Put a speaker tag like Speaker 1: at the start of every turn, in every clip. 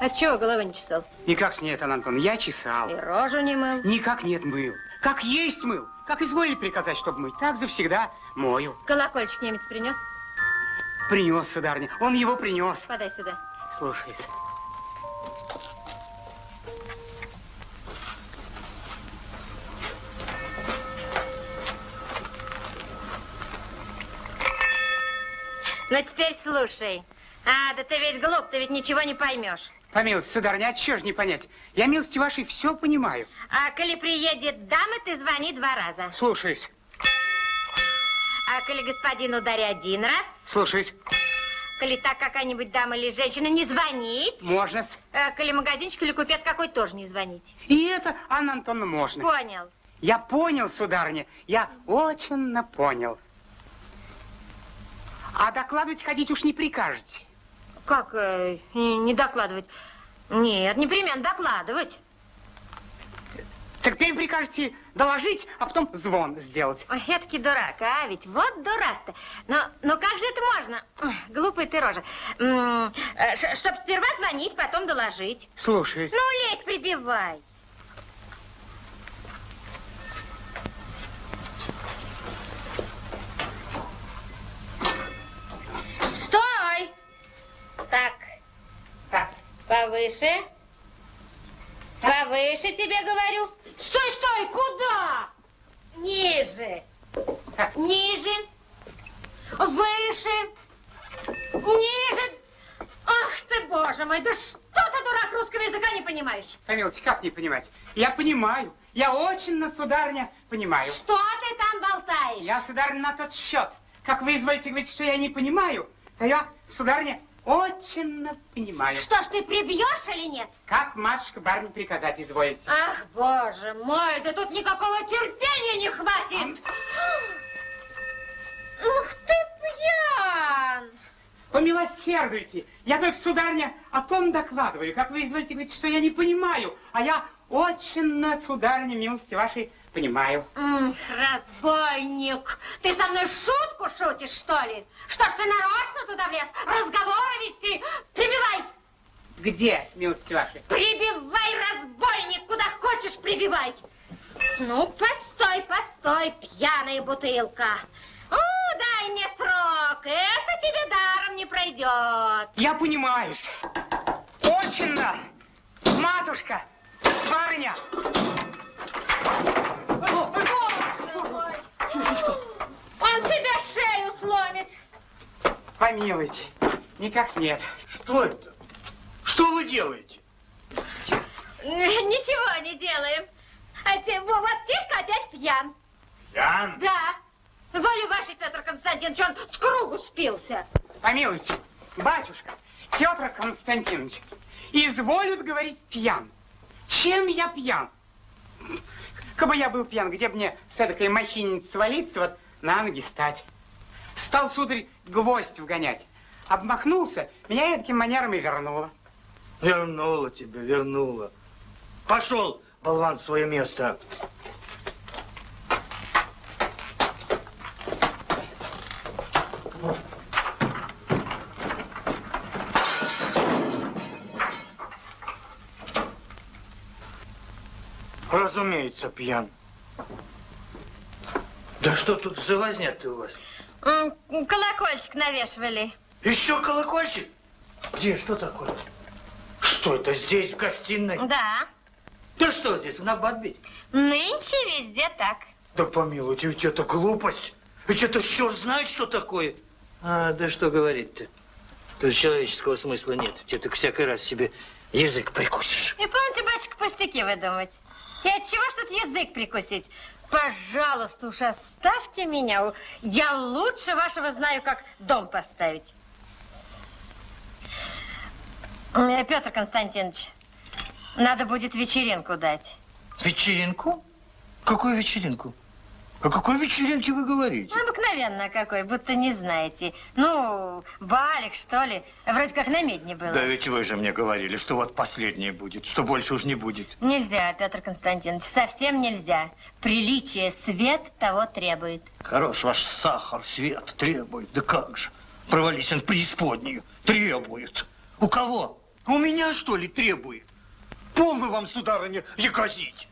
Speaker 1: А чего головы не чесал?
Speaker 2: Никак нет, Антон, я чесал.
Speaker 1: И рожу не мыл?
Speaker 2: Никак нет мыл. Как есть мыл. Как изволили приказать, чтобы мыть, так завсегда мою.
Speaker 1: Колокольчик немец принес?
Speaker 2: Принес, сударыня. Он его принес.
Speaker 1: Подай сюда.
Speaker 2: Слушаюсь.
Speaker 1: Ну, теперь слушай. А, да ты ведь глуп, ты ведь ничего не поймешь.
Speaker 2: Помилуйте, сударыня, а чего ж не понять? Я, милости вашей, все понимаю.
Speaker 1: А коли приедет дама, ты звони два раза.
Speaker 2: Слушаюсь.
Speaker 1: А коли господин ударит один раз?
Speaker 2: Слушаюсь.
Speaker 1: Коли так какая-нибудь дама или женщина, не звонить.
Speaker 2: Можно.
Speaker 1: А, коли магазинчик или купец какой, тоже не звонить.
Speaker 2: И это, Анна Антоновна, можно.
Speaker 1: Понял.
Speaker 2: Я понял, сударыня, я очень понял. А докладывать ходить уж не прикажете.
Speaker 1: Как э, не докладывать? Нет, непременно докладывать.
Speaker 2: Так теперь прикажете доложить, а потом звон сделать.
Speaker 1: Ой, эдакий дурак, а ведь вот дурак-то. Но, но как же это можно? Глупая ты рожа. Э, чтоб сперва звонить, потом доложить.
Speaker 2: Слушаюсь.
Speaker 1: Ну, лезь, прибивай. Так.
Speaker 2: Так.
Speaker 1: Повыше. Повыше тебе говорю. Стой, стой, куда? Ниже. Ниже. Выше. Ниже. Ах ты, боже мой, да что ты, дурак, русского языка не понимаешь?
Speaker 2: Помилуйте, как не понимать? Я понимаю. Я очень, на сударыня, понимаю.
Speaker 1: Что ты там болтаешь?
Speaker 2: Я, сударыня, на тот счет. Как вы изволите говорить, что я не понимаю, то я, сударыня, очень понимаю.
Speaker 1: Что ж, ты прибьешь или нет?
Speaker 2: Как, матушка, барни приказать изволите?
Speaker 1: Ах, боже мой, да тут никакого терпения не хватит. Ух ты, пьян!
Speaker 2: Помилосердуйте. Я только, сударня, о том докладываю. Как вы изволите говорить, что я не понимаю, а я очень, сударня, милости вашей, понимаю.
Speaker 1: М, разбойник, ты со мной шутку шутишь, что ли? Что ж ты нарочно туда влез? Разговоры вести? Прибивай!
Speaker 2: Где, милости ваши?
Speaker 1: Прибивай, разбойник, куда хочешь прибивай. Ну, постой, постой, пьяная бутылка. О, дай мне срок, это тебе даром не пройдет.
Speaker 2: Я понимаю. Очень, да. Матушка, барыня.
Speaker 1: Он тебе шею сломит.
Speaker 2: Помилуйте, никак нет.
Speaker 3: Что это? Что вы делаете?
Speaker 1: Ничего не делаем. А те, вот Тишка опять пьян.
Speaker 3: Пьян?
Speaker 1: Да. Воля вашей, Петр Константинович, он с кругу спился.
Speaker 2: Помилуйте, батюшка, Петр Константинович, изволят говорить пьян. Чем я пьян? Кабы я был пьян, где бы мне с этой махиницы свалиться, вот на ноги стать. Стал, сударь, гвоздь вгонять. Обмахнулся, меня таким манером и вернуло.
Speaker 3: Вернула тебя, вернула. Пошел, болван, в свое место. Разумеется, пьян. Да что тут за возня-то у вас?
Speaker 1: Колокольчик навешивали.
Speaker 3: Еще колокольчик? Где, что такое? Что это, здесь, в гостиной?
Speaker 1: Да.
Speaker 3: Да что здесь, в набат бить?
Speaker 1: Нынче везде так.
Speaker 3: Да помилуйте, ведь это глупость. Ведь это черт знает, что такое. А, да что говорить-то? Тут человеческого смысла нет. Тебе так всякий раз себе язык прикусишь.
Speaker 1: И помните, батюшка, пустяки выдумать. И от чего ж тут язык прикусить? Пожалуйста, уж оставьте меня. Я лучше вашего знаю, как дом поставить. Э, Петр Константинович, надо будет вечеринку дать.
Speaker 3: Вечеринку? Какую вечеринку? О какой вечеринке вы говорите?
Speaker 1: Обыкновенно какой, будто не знаете. Ну, балик, что ли. Вроде как на медне было.
Speaker 3: Да ведь вы же мне говорили, что вот последнее будет, что больше уж не будет.
Speaker 1: Нельзя, Петр Константинович, совсем нельзя. Приличие, свет того требует.
Speaker 3: Хорош ваш сахар, свет требует. Да как же? Провались он в преисподнюю. Требует. У кого? У меня, что ли, требует? Полно вам, сударыня, якозить.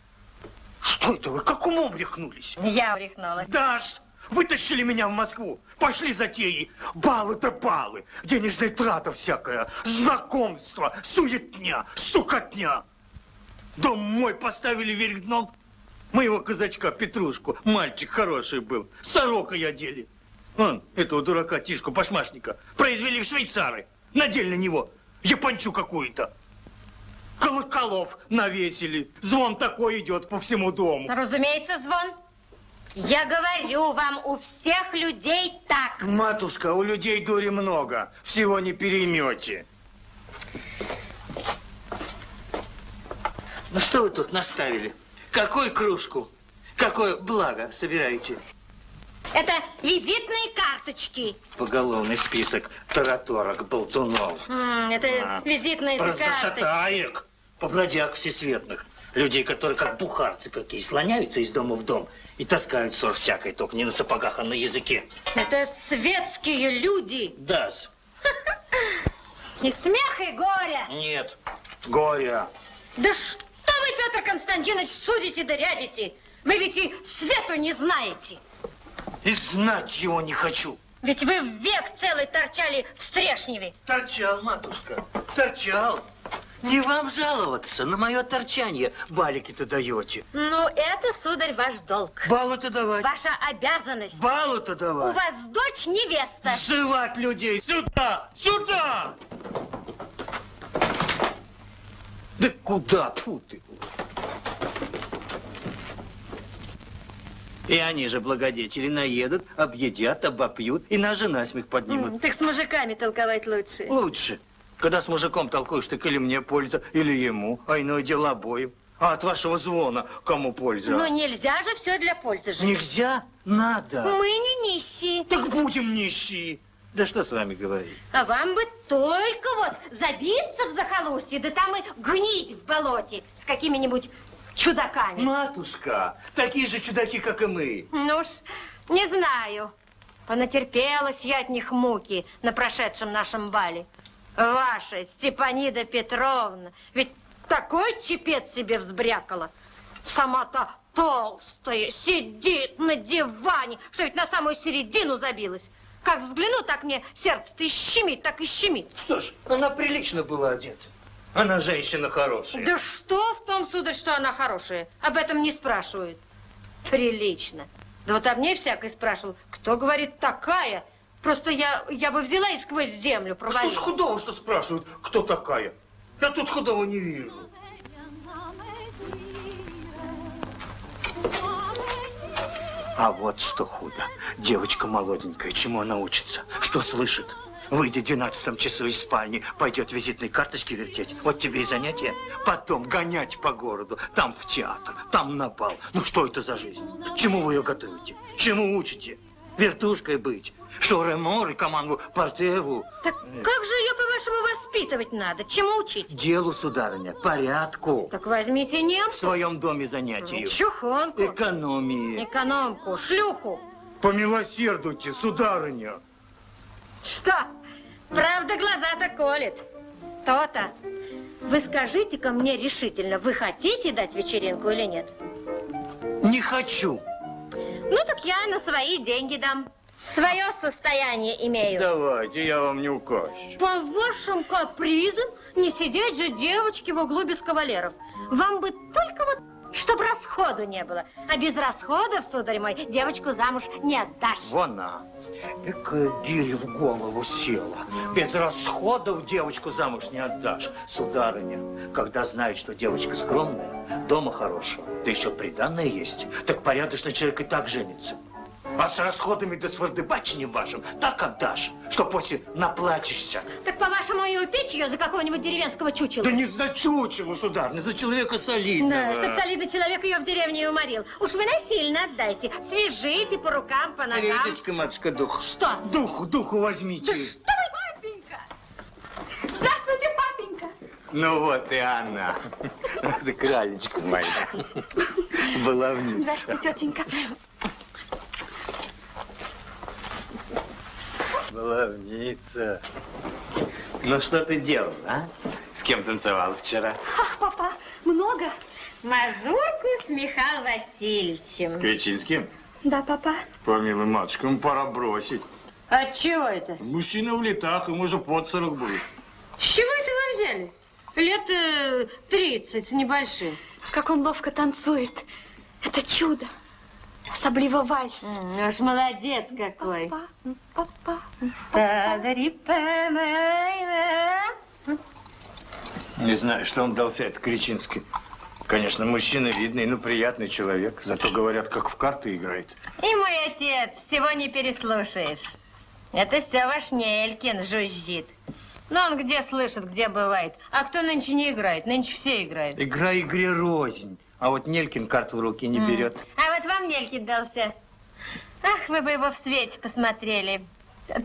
Speaker 3: Что это вы, как умом рехнулись?
Speaker 1: Я урехнулась.
Speaker 3: Даш, вытащили меня в Москву. Пошли затеи. Балы да балы. Денежная трата всякая. Знакомство, суетня, стукотня. Дом мой поставили вверх дном. Моего казачка Петрушку. Мальчик хороший был. Сорокой одели. Вон, этого дурака Тишку Пашмашника произвели в швейцары. Надели на него япончу какую-то. Колоколов навесили. Звон такой идет по всему дому.
Speaker 1: Разумеется, звон. Я говорю вам, у всех людей так.
Speaker 3: Матушка, у людей дури много. Всего не переймете. Ну что вы тут наставили? Какую кружку? Какое благо собираете?
Speaker 1: Это визитные карточки.
Speaker 3: Поголовный список тараторок, болтунов.
Speaker 1: М, Это
Speaker 3: А,
Speaker 1: визитные карточки.
Speaker 3: Простошатаек, побродяг всесветных. Людей, которые как бухарцы какие, слоняются из дома в дом и таскают ссор всякой, только не на сапогах, а на языке.
Speaker 1: Это светские люди.
Speaker 3: Дас.
Speaker 1: И смех, и горе.
Speaker 3: Нет. Горе.
Speaker 1: Да что вы, Петр Константинович, судите да рядите? Вы ведь и свету не знаете.
Speaker 3: И знать его не хочу.
Speaker 1: Ведь вы век целый торчали в Стрешневе.
Speaker 3: Торчал, матушка, торчал. Не вам жаловаться на мое торчание. Балики-то даете.
Speaker 1: Ну, это, сударь, ваш долг.
Speaker 3: Баллы-то давать.
Speaker 1: Ваша обязанность.
Speaker 3: Баллы-то
Speaker 1: У
Speaker 3: давать.
Speaker 1: вас дочь невеста.
Speaker 3: Сзывать людей. Сюда! Сюда! Да куда? Фу ты. И они же, благодетели, наедут, объедят, обопьют и нас же насмех поднимут.
Speaker 1: Так с мужиками толковать лучше.
Speaker 3: Лучше. Когда с мужиком толкуешь, так или мне польза, или ему, а иное дело обоим. А от вашего звона кому польза?
Speaker 1: Но нельзя же все для пользы же.
Speaker 3: Нельзя? Надо.
Speaker 1: Мы не нищие.
Speaker 3: Так будем нищие. Да что с вами говорить?
Speaker 1: А вам бы только вот забиться в захолустье, да там и гнить в болоте с какими-нибудь чудаками.
Speaker 3: Матушка, такие же чудаки, как и мы.
Speaker 1: Ну уж, не знаю. Понатерпелась я от них муки на прошедшем нашем бале. Ваша Степанида Петровна, ведь такой чепец себе взбрякала. Сама-то толстая, сидит на диване, что ведь на самую середину забилась. Как взгляну, так мне сердце-то и щемит, так и щемит.
Speaker 3: Что ж, она прилично была одета. Она женщина хорошая.
Speaker 1: Да что в том, сударь, что она хорошая? Об этом не спрашивают. Прилично. Да вот об ней всякой спрашивал. Кто говорит такая? Просто я, я бы взяла и сквозь землю
Speaker 3: А что
Speaker 1: провалилась.
Speaker 3: ж худого, что спрашивают, кто такая? Я тут худого не вижу. А вот что худо. Девочка молоденькая, чему она учится? Что слышит? Выйдет в 12 часу из спальни, пойдет визитные карточки вертеть. Вот тебе и занятие. Потом гонять по городу, там в театр, там на бал. Ну что это за жизнь? К чему вы ее готовите? Чему учите? Вертушкой быть? Шоре-море, команду Портеву.
Speaker 1: Так как же ее, по-вашему, воспитывать надо? Чему учить?
Speaker 3: Делу, сударыня, порядку.
Speaker 1: Так возьмите
Speaker 3: В
Speaker 1: немцу.
Speaker 3: своем доме занятию.
Speaker 1: Чухонку.
Speaker 3: Экономии.
Speaker 1: Экономку, шлюху.
Speaker 3: Помилосердуйте, сударыня.
Speaker 1: Что? Правда, глаза-то колет. То-то. Вы скажите-ка мне решительно, вы хотите дать вечеринку или нет?
Speaker 3: Не хочу.
Speaker 1: Ну, так я на свои деньги дам. Свое состояние имею.
Speaker 3: Давайте, я вам не укажу.
Speaker 1: По вашим капризам не сидеть же девочки в углу без кавалеров. Вам бы только вот, чтобы расходу не было. А без расходов, сударь мой, девочку замуж не отдашь.
Speaker 3: Вон она. Какая гиря в голову села. Без расходов девочку замуж не отдашь. Сударыня, когда знает, что девочка скромная, дома хорошего, да еще приданное есть, так порядочный человек и так женится. А с расходами да с вардыбачением вашим так отдашь, что после наплачешься.
Speaker 1: Так, по-вашему, и упечь ее за какого-нибудь деревенского чучела?
Speaker 3: Да не за чучело, сударыня, за человека солидного.
Speaker 1: Да, чтоб солидный человек ее в деревне и уморил. Уж вы насильно отдайте. Свяжите по рукам, по ногам.
Speaker 3: Риточка, матушка, дух.
Speaker 1: Что?
Speaker 3: Духу, духу возьмите.
Speaker 4: Папенька! Здравствуйте, папенька!
Speaker 3: Ну вот и она. Ах ты, кралечка моя. Баловница.
Speaker 4: Здравствуйте, тетенька.
Speaker 3: Баловница. Ну что ты делал, а? С кем танцевал вчера?
Speaker 4: Ах, папа, много?
Speaker 1: Мазурку с Михаилом Васильевичем.
Speaker 3: Кричинским?
Speaker 4: Да, папа.
Speaker 3: Помилуй, матушка, ему пора бросить.
Speaker 1: От чего это?
Speaker 3: Мужчина в летах, ему же под 40 будет.
Speaker 1: С чего это вы взяли? Лет э, 30 с небольшим.
Speaker 4: Как он ловко танцует. Это чудо. Особливо вальс.
Speaker 1: Ну уж молодец какой.
Speaker 4: Папа, папа.
Speaker 1: Та-да-ри-па-май-ма.
Speaker 3: Не знаю, что он дался, это Кричинский. Конечно, мужчина видный, ну, приятный человек. Зато, говорят, как в карты играет.
Speaker 1: И мой отец, всего не переслушаешь. Это все ваш Нелькин жужжит. Но он где слышит, где бывает. А кто нынче не играет? Нынче все играют.
Speaker 3: Игра игре рознь. А вот Нелькин карту в руки не берет.
Speaker 1: А вот вам Нелькин дался. Ах, вы бы его в свете посмотрели.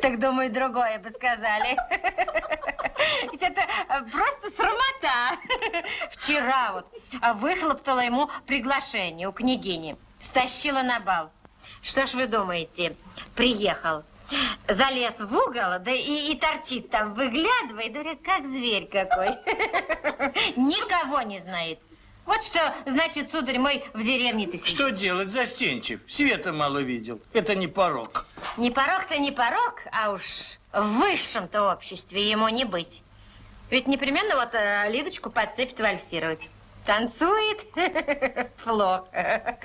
Speaker 1: Так, думаю, другое бы сказали. Ведь это э, просто срамота. Вчера вот а, выхлоптала ему приглашение у княгини. Стащила на бал. Что ж вы думаете? Приехал. Залез в угол, да и, и торчит там, выглядывает, говорит, как зверь какой. Никого не знает. Вот что, значит, сударь мой, в деревне ты сидишь.
Speaker 3: Что делать, застенчив? Света мало видел. Это не порог.
Speaker 1: Не порог-то не порог, а уж в высшем-то обществе ему не быть. Ведь непременно вот э, Лидочку подцепит вальсировать. Танцует плохо.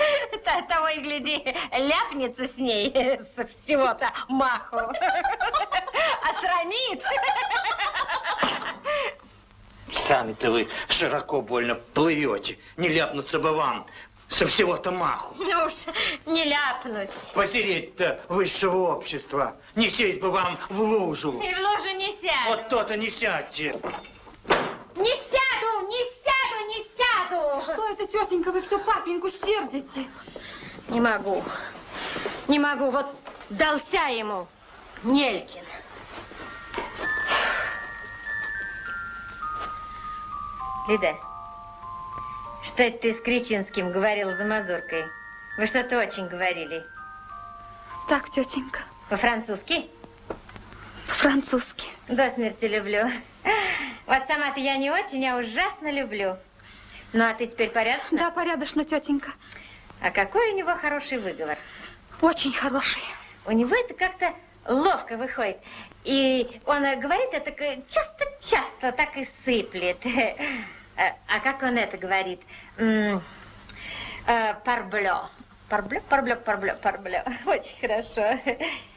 Speaker 1: Того и гляди, ляпнется с ней со всего-то маху. Осрамит.
Speaker 3: Сами-то вы широко больно плывете. Не ляпнуться бы вам со всего-то маху.
Speaker 1: Ну уж не ляпнусь.
Speaker 3: Посереть-то высшего общества. Не сесть бы вам в лужу.
Speaker 1: И в лужу не сяду.
Speaker 3: Вот то-то не сядьте.
Speaker 1: Не сяду, не сяду, не сяду.
Speaker 4: Что это, тетенька, вы все папеньку сердите?
Speaker 1: Не могу. Не могу. Вот дался ему Нелькин. Лида, что это ты с Кричинским говорила за мазуркой? Вы что-то очень говорили.
Speaker 4: Так, тетенька,
Speaker 1: По-французски?
Speaker 4: французский.
Speaker 1: До смерти люблю. Вот сама-то я не очень, а ужасно люблю. Ну, а ты теперь порядочно?
Speaker 4: Да, порядочно, тетенька.
Speaker 1: А какой у него хороший выговор?
Speaker 4: Очень хороший.
Speaker 1: У него это как-то ловко выходит. И он э, говорит это часто-часто, так и сыплет. А а как он это говорит? Э, Парблё. Парблё, парблё, парблё, парблё. Очень хорошо.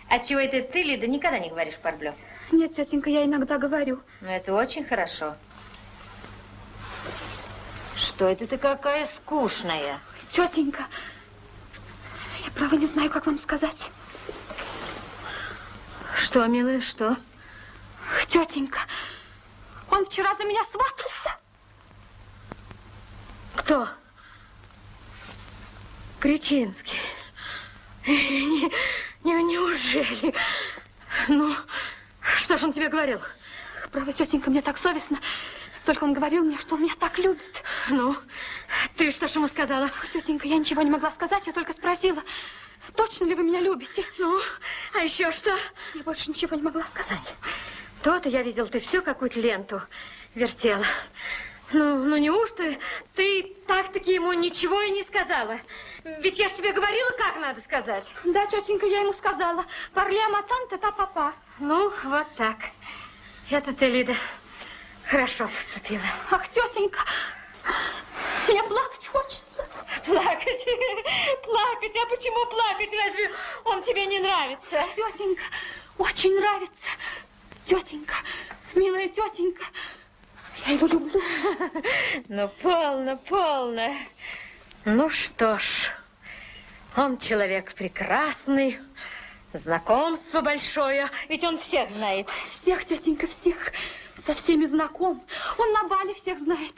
Speaker 1: А чего это ты, Лида, никогда не говоришь парблё?
Speaker 4: Нет, тетенька, я иногда говорю.
Speaker 1: Ну, это очень хорошо. Что это ты какая скучная?
Speaker 4: Тетенька, я право не знаю, как вам сказать.
Speaker 1: Что, милая, что?
Speaker 4: Тетенька, он вчера за меня сватался.
Speaker 1: Кто? Кричинский. Не, не, неужели? Ну, что же он тебе говорил?
Speaker 4: Право, тетенька, мне так совестно. Только он говорил мне, что он меня так любит.
Speaker 1: Ну, ты что ж ему сказала?
Speaker 4: Тетенька, я ничего не могла сказать, я только спросила, точно ли вы меня любите?
Speaker 1: Ну, а еще что?
Speaker 4: Я больше ничего не могла сказать.
Speaker 1: То-то я видел, ты всю какую-то ленту вертела. Ну, ну неужто ты так-таки ему ничего и не сказала? Ведь я ж тебе говорила, как надо сказать.
Speaker 4: Да, тетенька, я ему сказала. Парля матанта та папа.
Speaker 1: Ну, вот так. Это ты, Лида, хорошо поступила.
Speaker 4: Ах, тетенька, мне плакать хочется.
Speaker 1: Плакать? Плакать? А почему плакать? Разве он тебе не нравится?
Speaker 4: Тетенька, очень нравится. Тетенька, милая тетенька, я его люблю.
Speaker 1: Ну, полно, полно. Ну что ж, он человек прекрасный, знакомство большое, ведь он всех знает.
Speaker 4: Всех, тетенька, всех. Со всеми знаком. Он на бале всех знает.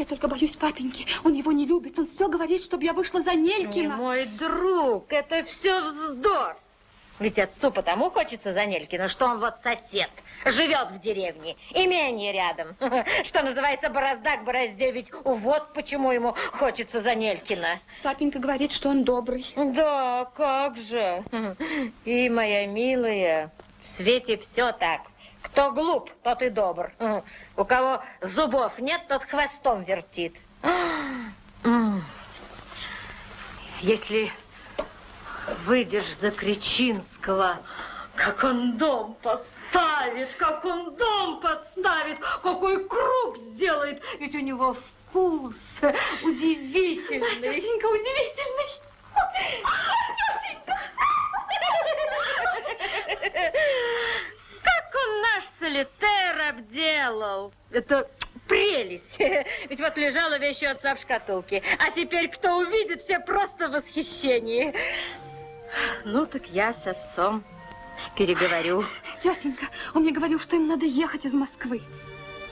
Speaker 4: Я только боюсь папеньки. Он его не любит. Он все говорит, чтобы я вышла за
Speaker 1: Не
Speaker 4: Нелькина.
Speaker 1: мой друг, это все вздор. Ведь отцу потому хочется за Нелькина, что он вот сосед, живет в деревне, имение рядом. Что называется, борозда к борозде, ведь вот почему ему хочется за Нелькина.
Speaker 4: Папенька говорит, что он добрый.
Speaker 1: Да, как же. И, моя милая, в свете все так. Кто глуп, тот и добр. У кого зубов нет, тот хвостом вертит. Если выйдешь за Кричинского, как он дом поставит, как он дом поставит, какой круг сделает. Ведь у него вкус удивительный.
Speaker 4: Тетенька, удивительный.
Speaker 1: Как он наш солитер обделал. Это прелесть. Ведь вот лежала вещь отца в шкатулке. А теперь кто увидит, все просто в восхищении. Ну, так я с отцом переговорю.
Speaker 4: Тетенька, он мне говорил, что им надо ехать из Москвы.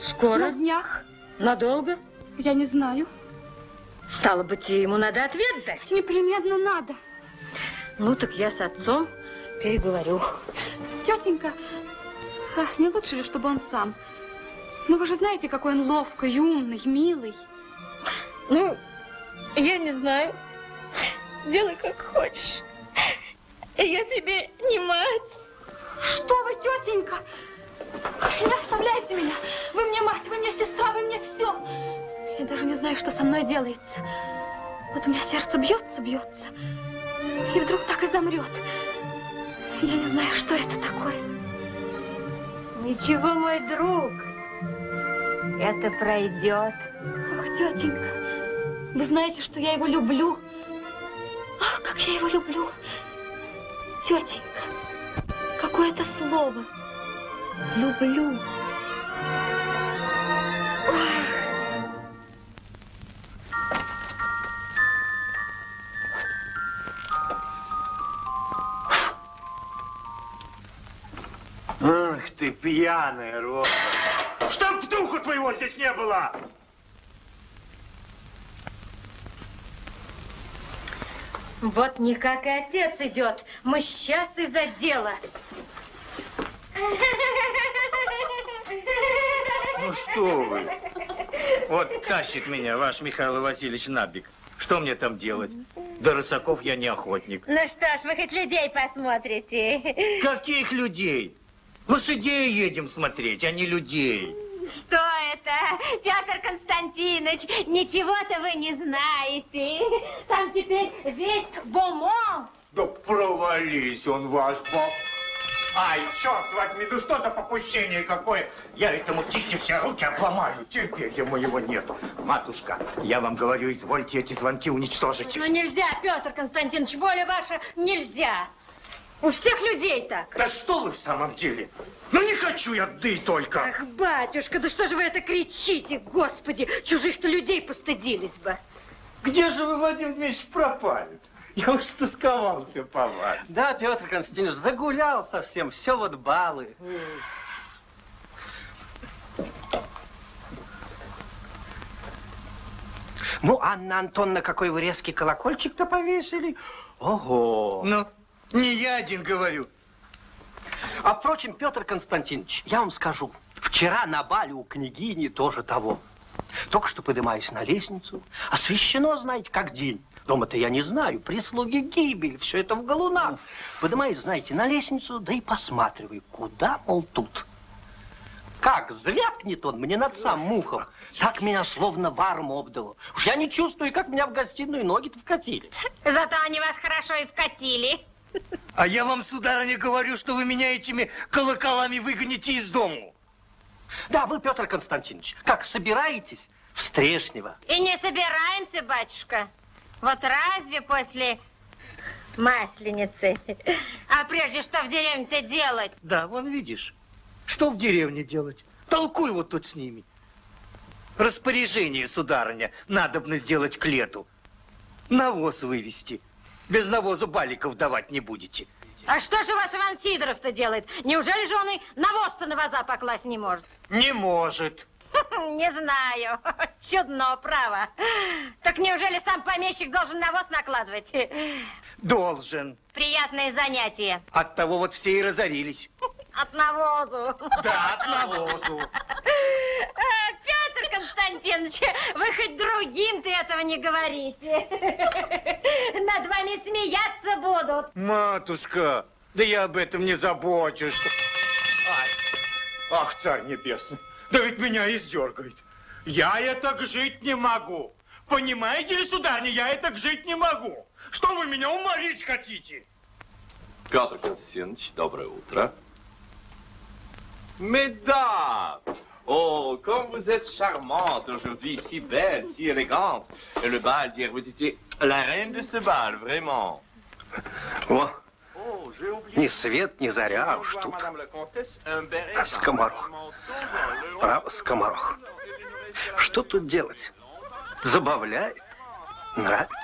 Speaker 4: На
Speaker 1: Скоро?
Speaker 4: днях.
Speaker 1: Надолго?
Speaker 4: Я не знаю.
Speaker 1: Стало быть, ему надо ответ дать.
Speaker 4: Непременно надо.
Speaker 1: Ну, так я с отцом переговорю.
Speaker 4: Тетенька, а, не лучше ли, чтобы он сам? Ну, вы же знаете, какой он ловкий, умный, милый.
Speaker 1: Ну, я не знаю. Делай как хочешь. Я тебе не мать.
Speaker 4: Что вы, тетенька? Не оставляйте меня. Вы мне мать, вы мне сестра, вы мне все. Я даже не знаю, что со мной делается. Вот у меня сердце бьется, бьется. И вдруг так и замрет. Я не знаю, что это такое.
Speaker 1: Ничего, мой друг. Это пройдет.
Speaker 4: Ах, тетенька, вы знаете, что я его люблю. Ах, как я его люблю. Тетенька, какое это слово. Люблю.
Speaker 3: Ах ты пьяная, Роса. Чтоб духу твоего здесь не было!
Speaker 1: Вот никак и отец идет. Мы сейчас из-за дела.
Speaker 3: Ну что вы? Вот тащит меня ваш Михаил Васильевич Набик. Что мне там делать? До рысаков я не охотник.
Speaker 1: Ну что ж, вы хоть людей посмотрите.
Speaker 3: Каких людей? Лошадей едем смотреть, а не людей.
Speaker 1: Что это, Петр Константинович? Ничего-то вы не знаете. Там теперь весь бомон.
Speaker 3: Да провались он ваш пап. Ай, черт возьми, ну что за попущение какое? Я этому птичке все руки обломаю, терпения моего нету. Матушка, я вам говорю, извольте эти звонки уничтожить.
Speaker 1: Ну нельзя, Петр Константинович, воля ваша нельзя. У всех людей так.
Speaker 3: Да что вы в самом деле? Ну не хочу я, да только.
Speaker 1: Ах, батюшка, да что же вы это кричите, господи, чужих-то людей постыдились бы.
Speaker 3: Где же вы, Владимир Дмитриевич, пропали? Я уж тосковался по вас.
Speaker 5: Да, Петр Константинович, загулял совсем, все вот балы. Ну, Анна Антонна, какой вы резкий колокольчик-то повесили. Ого!
Speaker 3: Ну? Не я один говорю.
Speaker 5: А впрочем, Петр Константинович, я вам скажу, вчера на бале у княгини тоже того. Только что поднимаюсь на лестницу, освещено, знаете, как день. Дома-то я не знаю, прислуги гибель, все это в галунах. Поднимаюсь, знаете, на лестницу, да и посматриваю, куда, мол, тут. Как звякнет он мне над самым ухом, так меня словно варом обдало. Уж я не чувствую, как меня в гостиную ноги-то вкатили.
Speaker 1: Зато они вас хорошо и вкатили.
Speaker 3: А я вам, сударыня, говорю, что вы меня этими колоколами выгоните из дому.
Speaker 5: Да, вы, Петр Константинович, как собираетесь в Стрешнево?
Speaker 1: И не собираемся, батюшка. Вот разве после Масленицы? А прежде что в деревне-то делать?
Speaker 3: Да, вон видишь, что в деревне делать? Толкуй вот тут с ними. Распоряжение, сударыня, надобно сделать к лету. Навоз вывести. Без навоза баликов давать не будете.
Speaker 1: А что же у вас Иван Сидоров-то делает? Неужели же он и навоз-то на ваза покласть не может?
Speaker 3: Не может.
Speaker 1: Не знаю. Чудно, право. Так неужели сам помещик должен навоз накладывать?
Speaker 3: Должен.
Speaker 1: Приятное занятие.
Speaker 3: От того вот все и разорились.
Speaker 1: От навозу.
Speaker 3: Да, от навозу.
Speaker 1: А, Петр Константинович, вы хоть другим-то этого не говорите. Над вами смеяться будут.
Speaker 3: Матушка, да я об этом не забочусь. Ай, ах, царь небесный, да ведь меня издергает. Я я так жить не могу. Понимаете ли, сударыня, я так жить не могу. Что вы меня уморить хотите?
Speaker 6: Петр Константинович, доброе утро. Mesdames, oh, comme vous êtes charmante aujourd'hui, si belle, si élégante. Et le bal d'hier, vous étiez la reine de ce bal, vraiment.
Speaker 5: О,
Speaker 6: Oh,
Speaker 5: ни свет, ни заря, а уж тут. А скоморох? Право, скоморох. Что тут делать? Забавляет, нравится.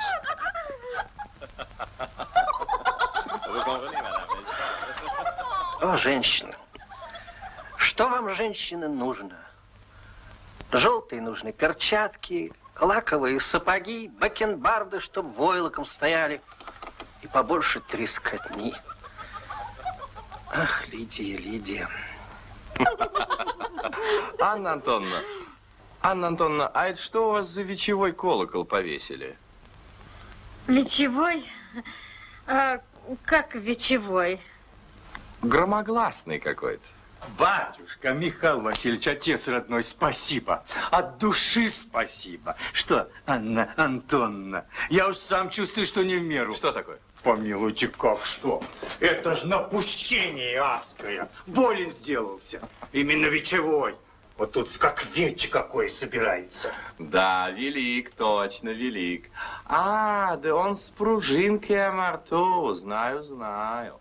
Speaker 5: О, женщина. Что вам, женщины, нужно? Желтые нужны перчатки, лаковые сапоги, бакенбарды, чтоб войлоком стояли, и побольше трескотни. Ах, Лидия, Лидия.
Speaker 6: Анна Антоновна, Анна Антоновна, а это что у вас за вечевой колокол повесили?
Speaker 1: Вечевой? А, как вечевой?
Speaker 6: Громогласный какой-то.
Speaker 3: Батюшка Михаил Васильевич, отец родной, спасибо. От души спасибо. Что, Анна Антоновна, я уж сам чувствую, что не в меру.
Speaker 6: Что такое?
Speaker 3: Помилуйте, как что? Это ж напущение адское. Болен сделался. Именно вечевой. Вот тут как вече какой собирается.
Speaker 6: Да, велик, точно, велик. А, да он с пружинкой Амарту, знаю, знаю.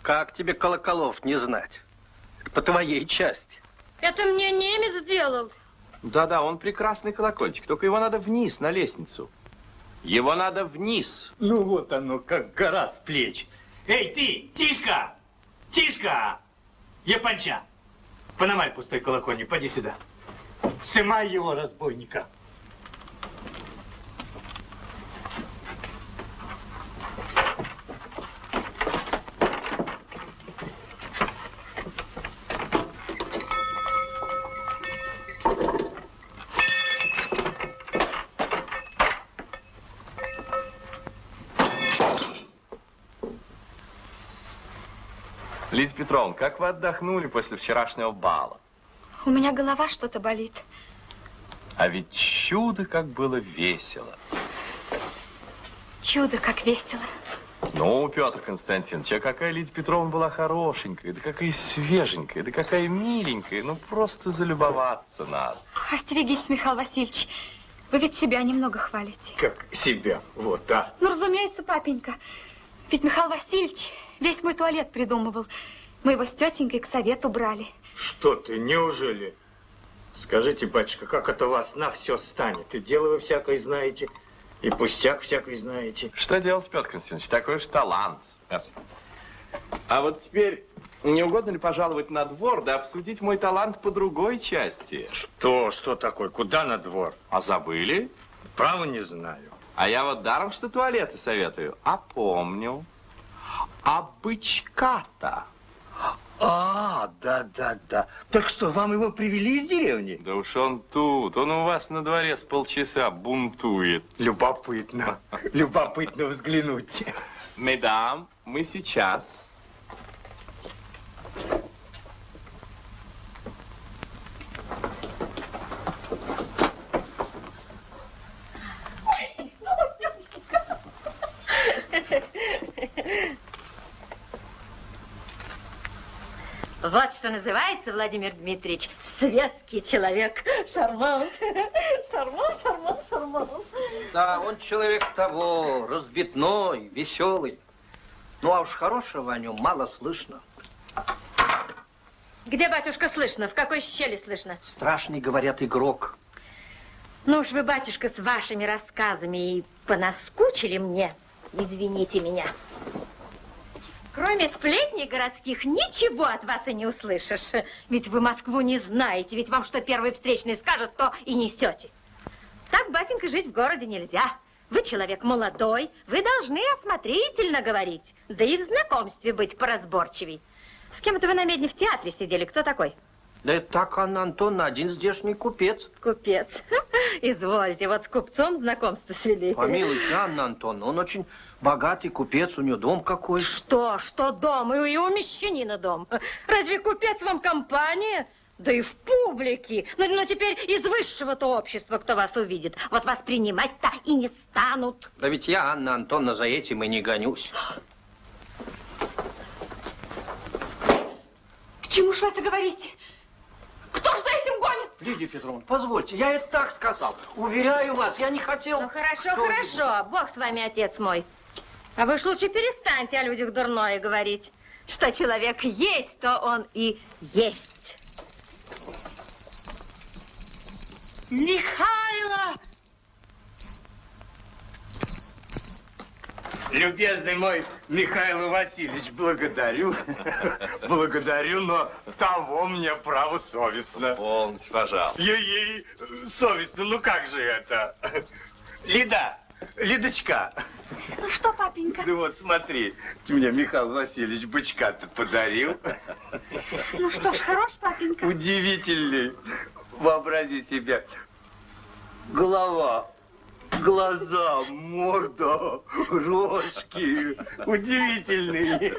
Speaker 5: Как тебе колоколов не знать? По твоей части.
Speaker 1: Это мне немец сделал.
Speaker 6: Да-да, он прекрасный колокольчик, только его надо вниз, на лестницу. Его надо вниз.
Speaker 3: Ну вот оно, как гора с плеч. Эй, ты, Тишка! Тишка! Японча! Пономарь пустой колокольник, поди сюда. Сымай его, разбойника.
Speaker 6: Петровна, как вы отдохнули после вчерашнего бала?
Speaker 4: У меня голова что-то болит.
Speaker 6: А ведь чудо, как было весело.
Speaker 4: Чудо, как весело.
Speaker 6: Ну, Петр Константинович, а какая Лидия Петровна была хорошенькая, да какая свеженькая, да какая миленькая, ну просто залюбоваться надо.
Speaker 4: Остерегитесь, Михаил Васильевич. Вы ведь себя немного хвалите.
Speaker 3: Как себя, вот, а.
Speaker 4: Ну, разумеется, папенька. Ведь Михаил Васильевич весь мой туалет придумывал. Мы его с тетенькой к совету брали.
Speaker 3: Что ты, неужели? Скажите, батюшка, как это вас на все станет? И дело вы всякое знаете, и пустяк всякий знаете.
Speaker 6: Что делать, Петр Константинович, такой уж талант. А вот теперь, не угодно ли пожаловать на двор, да обсудить мой талант по другой части?
Speaker 3: Что, что такое? Куда на двор?
Speaker 6: А забыли?
Speaker 3: Право не знаю.
Speaker 6: А я вот даром, что туалеты советую, а помню. А бычка-то?
Speaker 3: А, да, да, да. Так что, вам его привели из деревни?
Speaker 6: Да уж он тут, он у вас на дворе с полчаса бунтует.
Speaker 3: Любопытно, любопытно взглянуть.
Speaker 6: Медам, мы сейчас.
Speaker 1: Вот что называется, Владимир Дмитриевич, светский человек. Шарман, шарман, шарман, шарман.
Speaker 5: Да, он человек того, разбитной, веселый. Ну, а уж хорошего о нем мало слышно.
Speaker 1: Где, батюшка, слышно? В какой щели слышно?
Speaker 5: Страшный, говорят, игрок.
Speaker 1: Ну уж вы, батюшка, с вашими рассказами и понаскучили мне. Извините меня. Кроме сплетней городских, ничего от вас и не услышишь. Ведь вы Москву не знаете, ведь вам что первый встречный скажет, то и несете. Так, батенька, жить в городе нельзя. Вы человек молодой, вы должны осмотрительно говорить, да и в знакомстве быть поразборчивей. С кем это вы на медне в театре сидели? Кто такой?
Speaker 5: Да это так, Анна Антоновна, один здешний купец.
Speaker 1: Купец. Извольте, вот с купцом знакомство свели.
Speaker 5: Помилуйте, Анна Антоновна, он очень богатый купец, у него дом какой.
Speaker 1: Что, что дом? И у мещанина дом. Разве купец вам компания? Да и в публике. Но, но теперь из высшего-то общества, кто вас увидит. Вот вас принимать-то и не станут.
Speaker 5: Да ведь я, Анна Антоновна, за этим и не гонюсь.
Speaker 4: К чему же вы это говорите? Кто ж за этим гонит?
Speaker 5: Лидия Петровна, позвольте, я это так сказал. Уверяю вас, я не хотел...
Speaker 1: Ну, хорошо, хорошо. Бог с вами, отец мой. А вы ж лучше перестаньте о людях дурное говорить. Что человек есть, то он и есть.
Speaker 3: Михайло! Любезный мой Михаил Васильевич, благодарю. Благодарю, но того мне право совестно.
Speaker 6: Полностью, пожалуйста.
Speaker 3: Ей-ей, совестно, ну как же это? Лида, Лидочка,
Speaker 4: Ну что, папенька?
Speaker 3: ну вот смотри, мне Михаил Васильевич бычка-то подарил.
Speaker 4: Ну что ж, хорош, папенька?
Speaker 3: Удивительный. Вообрази себе. Голова, глаза, морда, рожки. Удивительный.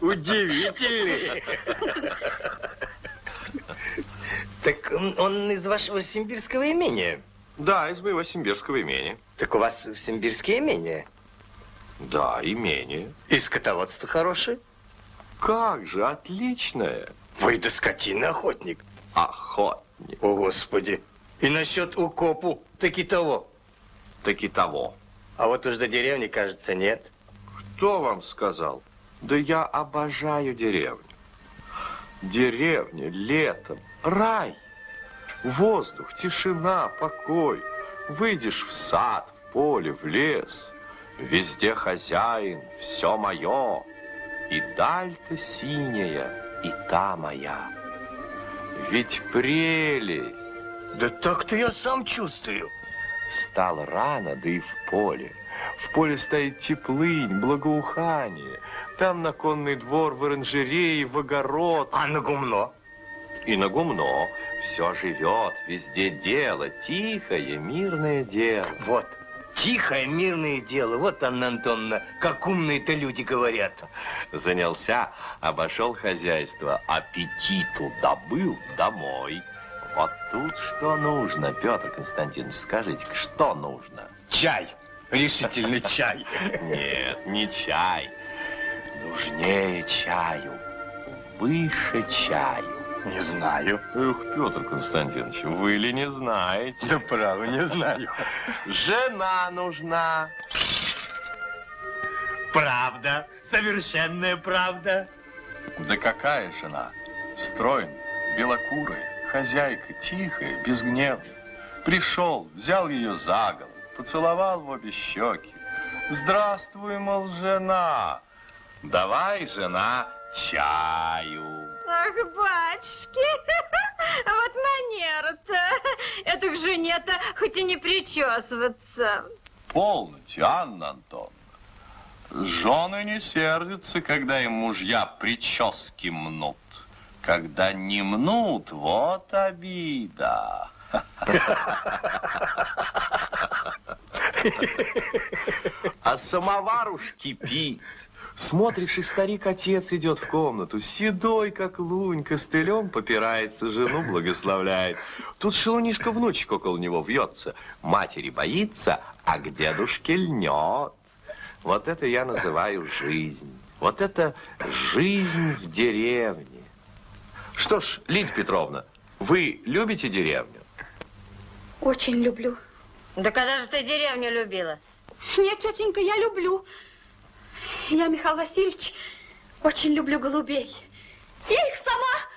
Speaker 3: Удивительный.
Speaker 7: Так он, из вашего симбирского имения.
Speaker 6: Да, из моего симбирского имения.
Speaker 7: Так у вас в Симбирске имение?
Speaker 6: Да, имение.
Speaker 7: И скотоводство хорошее?
Speaker 6: Как же, отличное.
Speaker 7: Вы да скотина охотник.
Speaker 6: Охотник.
Speaker 7: О, Господи. И насчет укопу таки того.
Speaker 6: Таки того.
Speaker 7: А вот уж до деревни, кажется, нет.
Speaker 6: Кто вам сказал? Да я обожаю деревню. Деревня летом, рай. Воздух, тишина, покой. Выйдешь в сад, в поле, в лес. Везде хозяин, все мое. И даль-то синяя, и та моя. Ведь прелесть.
Speaker 7: Да так-то я сам чувствую.
Speaker 6: Встал рано, да и в поле. В поле стоит теплынь, благоухание. Там на конный двор, в оранжерее, в огород.
Speaker 7: А на гумно?
Speaker 6: И на гумно все живет, везде дело, тихое, мирное дело.
Speaker 7: Вот. Тихое, мирное дело. Вот, Анна Антоновна, как умные-то люди говорят.
Speaker 6: Занялся, обошел хозяйство, аппетиту добыл домой. Вот тут что нужно, Петр Константинович, скажите, что нужно?
Speaker 7: Чай. Решительный чай.
Speaker 6: Нет, не чай. Нужнее чаю, выше чаю.
Speaker 7: Не знаю.
Speaker 6: Эх, Петр Константинович, вы ли не знаете?
Speaker 7: Да право, не знаю.
Speaker 6: Жена нужна.
Speaker 7: Правда, совершенная правда.
Speaker 6: Да какая жена? Стройная, белокурая, хозяйка, тихая, безгневная. Пришел, взял ее за голову, поцеловал в обе щеки. Здравствуй, мол, жена.
Speaker 8: Давай, жена, чаю.
Speaker 1: Ах, батюшки, вот манера-то. Это к жене-то хоть и не причесываться.
Speaker 8: Полноте, Анна Антоновна. Жены не сердятся, когда им мужья прически мнут. Когда не мнут, вот обида.
Speaker 6: А самовар уж кипит. Смотришь, и старик-отец идет в комнату, седой, как лунь, костылем попирается, жену благословляет. Тут шелунишка внучек около него вьется. Матери боится, а к дедушке льнет. Вот это я называю жизнь. Вот это жизнь в деревне. Что ж, Лидия Петровна, вы любите деревню?
Speaker 4: Очень люблю.
Speaker 1: Да когда же ты деревню любила?
Speaker 4: Нет, тетенька, я люблю. Я, Михаил Васильевич, очень люблю голубей. Я их сама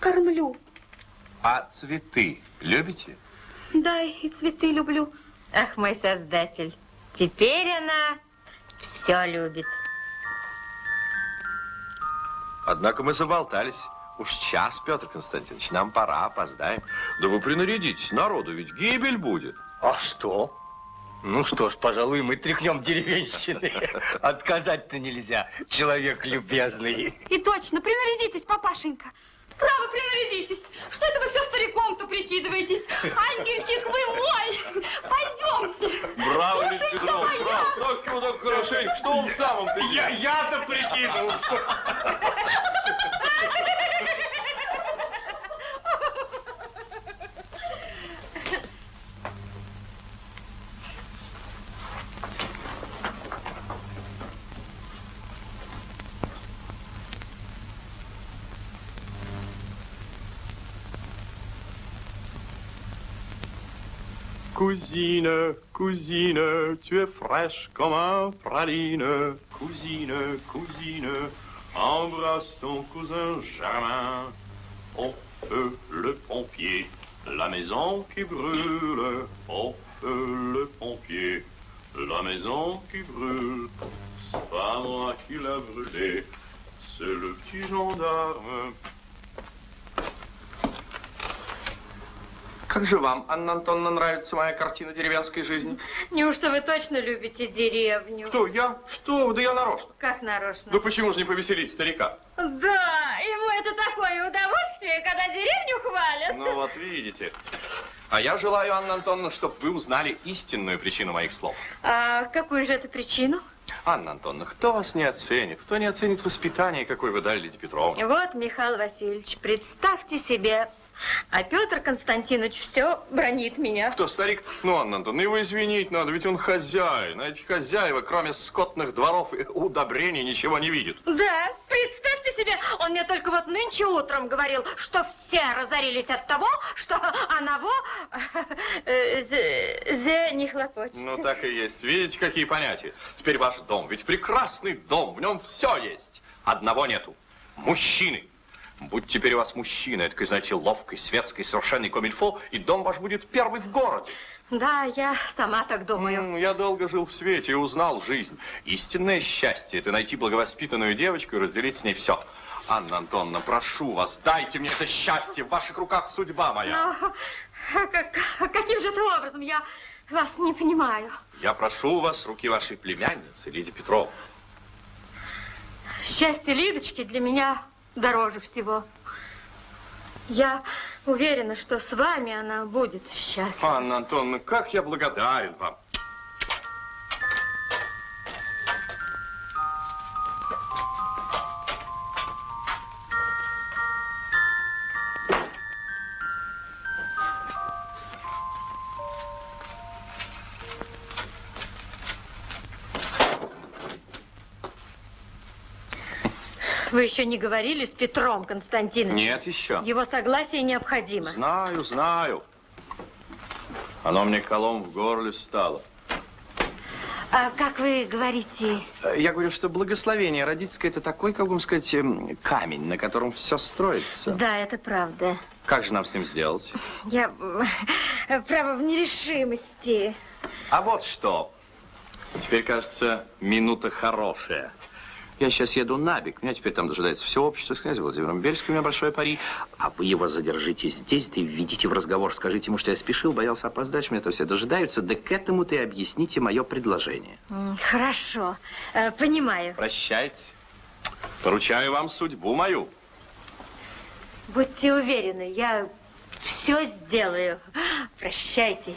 Speaker 4: кормлю.
Speaker 6: А цветы любите?
Speaker 4: Да, и цветы люблю.
Speaker 1: Ах, мой создатель, теперь она все любит.
Speaker 6: Однако мы заболтались. Уж час, Петр Константинович, нам пора, опоздаем. Да вы принарядитесь, народу ведь гибель будет.
Speaker 3: А что? Ну что ж, пожалуй, мы тряхнем деревенщины. Отказать-то нельзя, человек любезный.
Speaker 4: И точно, принарядитесь, папашенька. Право, принарядитесь. Что это вы все стариком-то прикидываетесь? Ангельчик вы мой! Пойдемте.
Speaker 6: Браво,
Speaker 4: моя.
Speaker 6: браво. Как его так хорошенько? Что он
Speaker 9: Я, я-то что...
Speaker 10: Cousine, cousine, tu es fraîche comme un praline. Cousine, cousine, embrasse ton cousin Germain. Au feu le pompier, la maison qui brûle. Au feu le pompier, la maison qui brûle. C'est pas moi qui l'a brûlé, c'est le petit gendarme.
Speaker 6: Как же вам, Анна Антоновна, нравится моя картина деревенской жизни?
Speaker 1: Неужто вы точно любите деревню?
Speaker 6: Кто, я? Что вы? Да я нарочно.
Speaker 1: Как нарочно?
Speaker 6: Да почему же не повеселить старика?
Speaker 1: Да, ему это такое удовольствие, когда деревню хвалят.
Speaker 6: Ну вот видите. А я желаю, Анна Антоновна, чтобы вы узнали истинную причину моих слов.
Speaker 1: А какую же это причину?
Speaker 6: Анна Антоновна, кто вас не оценит? Кто не оценит воспитание, какое вы дали Лидии Петровне?
Speaker 1: Вот, Михаил Васильевич, представьте себе, а Петр Константинович все бронит меня.
Speaker 6: Кто, старик? Ну, Анна Антоновна, его извинить надо, ведь он хозяин. А эти хозяева, кроме скотных дворов и удобрений, ничего не видят.
Speaker 1: Да, представьте себе, он мне только вот нынче утром говорил, что все разорились от того, что оного э, зе, зе не хлопочет.
Speaker 6: Ну, так и есть. Видите, какие понятия? Теперь ваш дом, ведь прекрасный дом, в нем все есть. Одного нету. Мужчины. Будь теперь у вас мужчина, это, знаете, ловкий, светский, совершенный комильфо, и дом ваш будет первый в городе.
Speaker 1: Да, я сама так думаю.
Speaker 6: Я долго жил в свете и узнал жизнь. Истинное счастье – это найти благовоспитанную девочку и разделить с ней все. Анна Антоновна, прошу вас, дайте мне это счастье. В ваших руках судьба моя.
Speaker 1: Но а как- а каким же это образом? Я вас не понимаю.
Speaker 6: Я прошу у вас руки вашей племянницы, Лидии Петровны.
Speaker 1: Счастье Лидочки для меня дороже всего. Я уверена, что с вами она будет счастлива.
Speaker 6: Анна Антоновна, как я благодарен вам.
Speaker 1: Еще не говорили с Петром Константиновичем?
Speaker 6: Нет еще.
Speaker 1: Его согласие необходимо.
Speaker 6: Знаю, знаю. Оно мне колом в горле стало.
Speaker 1: А как вы говорите?
Speaker 6: Я говорю, что благословение родительское это такой, как бы сказать, эм, камень, на котором все строится.
Speaker 1: Да, это правда.
Speaker 6: Как же нам с ним сделать?
Speaker 1: Я, э, право, в нерешимости.
Speaker 6: А вот что. Теперь, кажется, минута хорошая. Я сейчас еду на Бик. Меня теперь там дожидается все общество с князем Владимиром Бельским. У меня большой пари. А вы его задержите здесь, да и введите в разговор. Скажите ему, что я спешил, боялся опоздать, меня это все дожидаются. Да к этому ты объясните мое предложение.
Speaker 1: Хорошо, Э, понимаю.
Speaker 6: Прощайте. Поручаю вам судьбу мою.
Speaker 1: Будьте уверены, я все сделаю. Прощайте.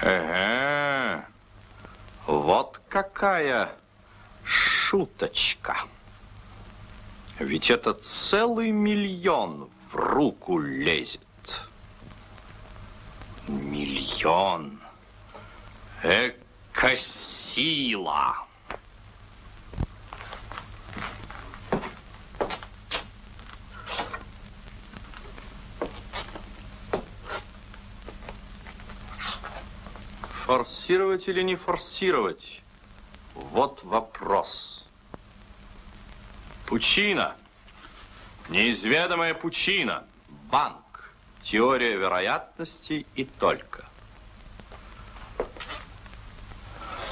Speaker 6: Ага. Вот какая шуточка. Ведь это целый миллион в руку лезет. Миллион. Эка сила. Форсировать или не форсировать? Вот вопрос. Пучина. Неизведомая пучина. Банк. Теория вероятностей и только.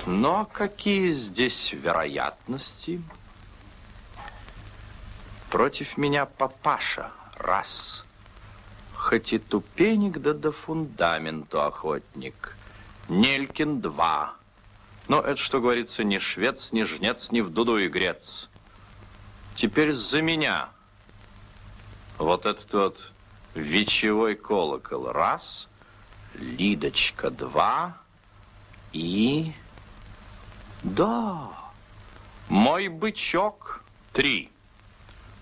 Speaker 6: Но какие здесь вероятности? Против меня папаша. Раз. Хоть и тупенек, да до фундаменту охотник. Нелькин два. Но это, что говорится, ни швец, ни жнец, ни в дуду игрец. Теперь за меня. Вот этот вот вечевой колокол. Раз. Лидочка два. И... Да. Мой бычок три.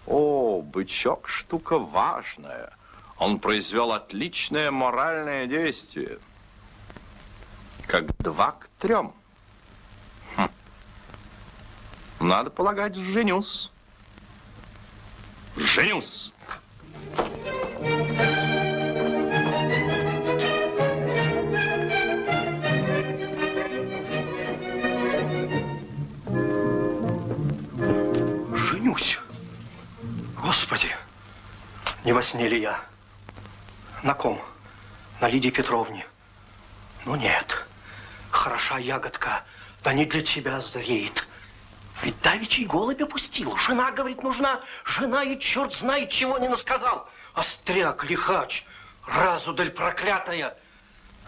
Speaker 6: О, бычок штука важная. Он произвел отличное моральное действие. Как два к трем. Хм. Надо полагать, женюсь. Женюсь.
Speaker 5: Женюсь. Господи, не во сне ли я? На ком? На Лидии Петровне. Ну нет, хороша ягодка, да не для тебя зреет. Ведь давичий голубь опустил. Жена, говорит, нужна. Жена и черт знает, чего не насказал. Остряк, лихач, разудаль проклятая.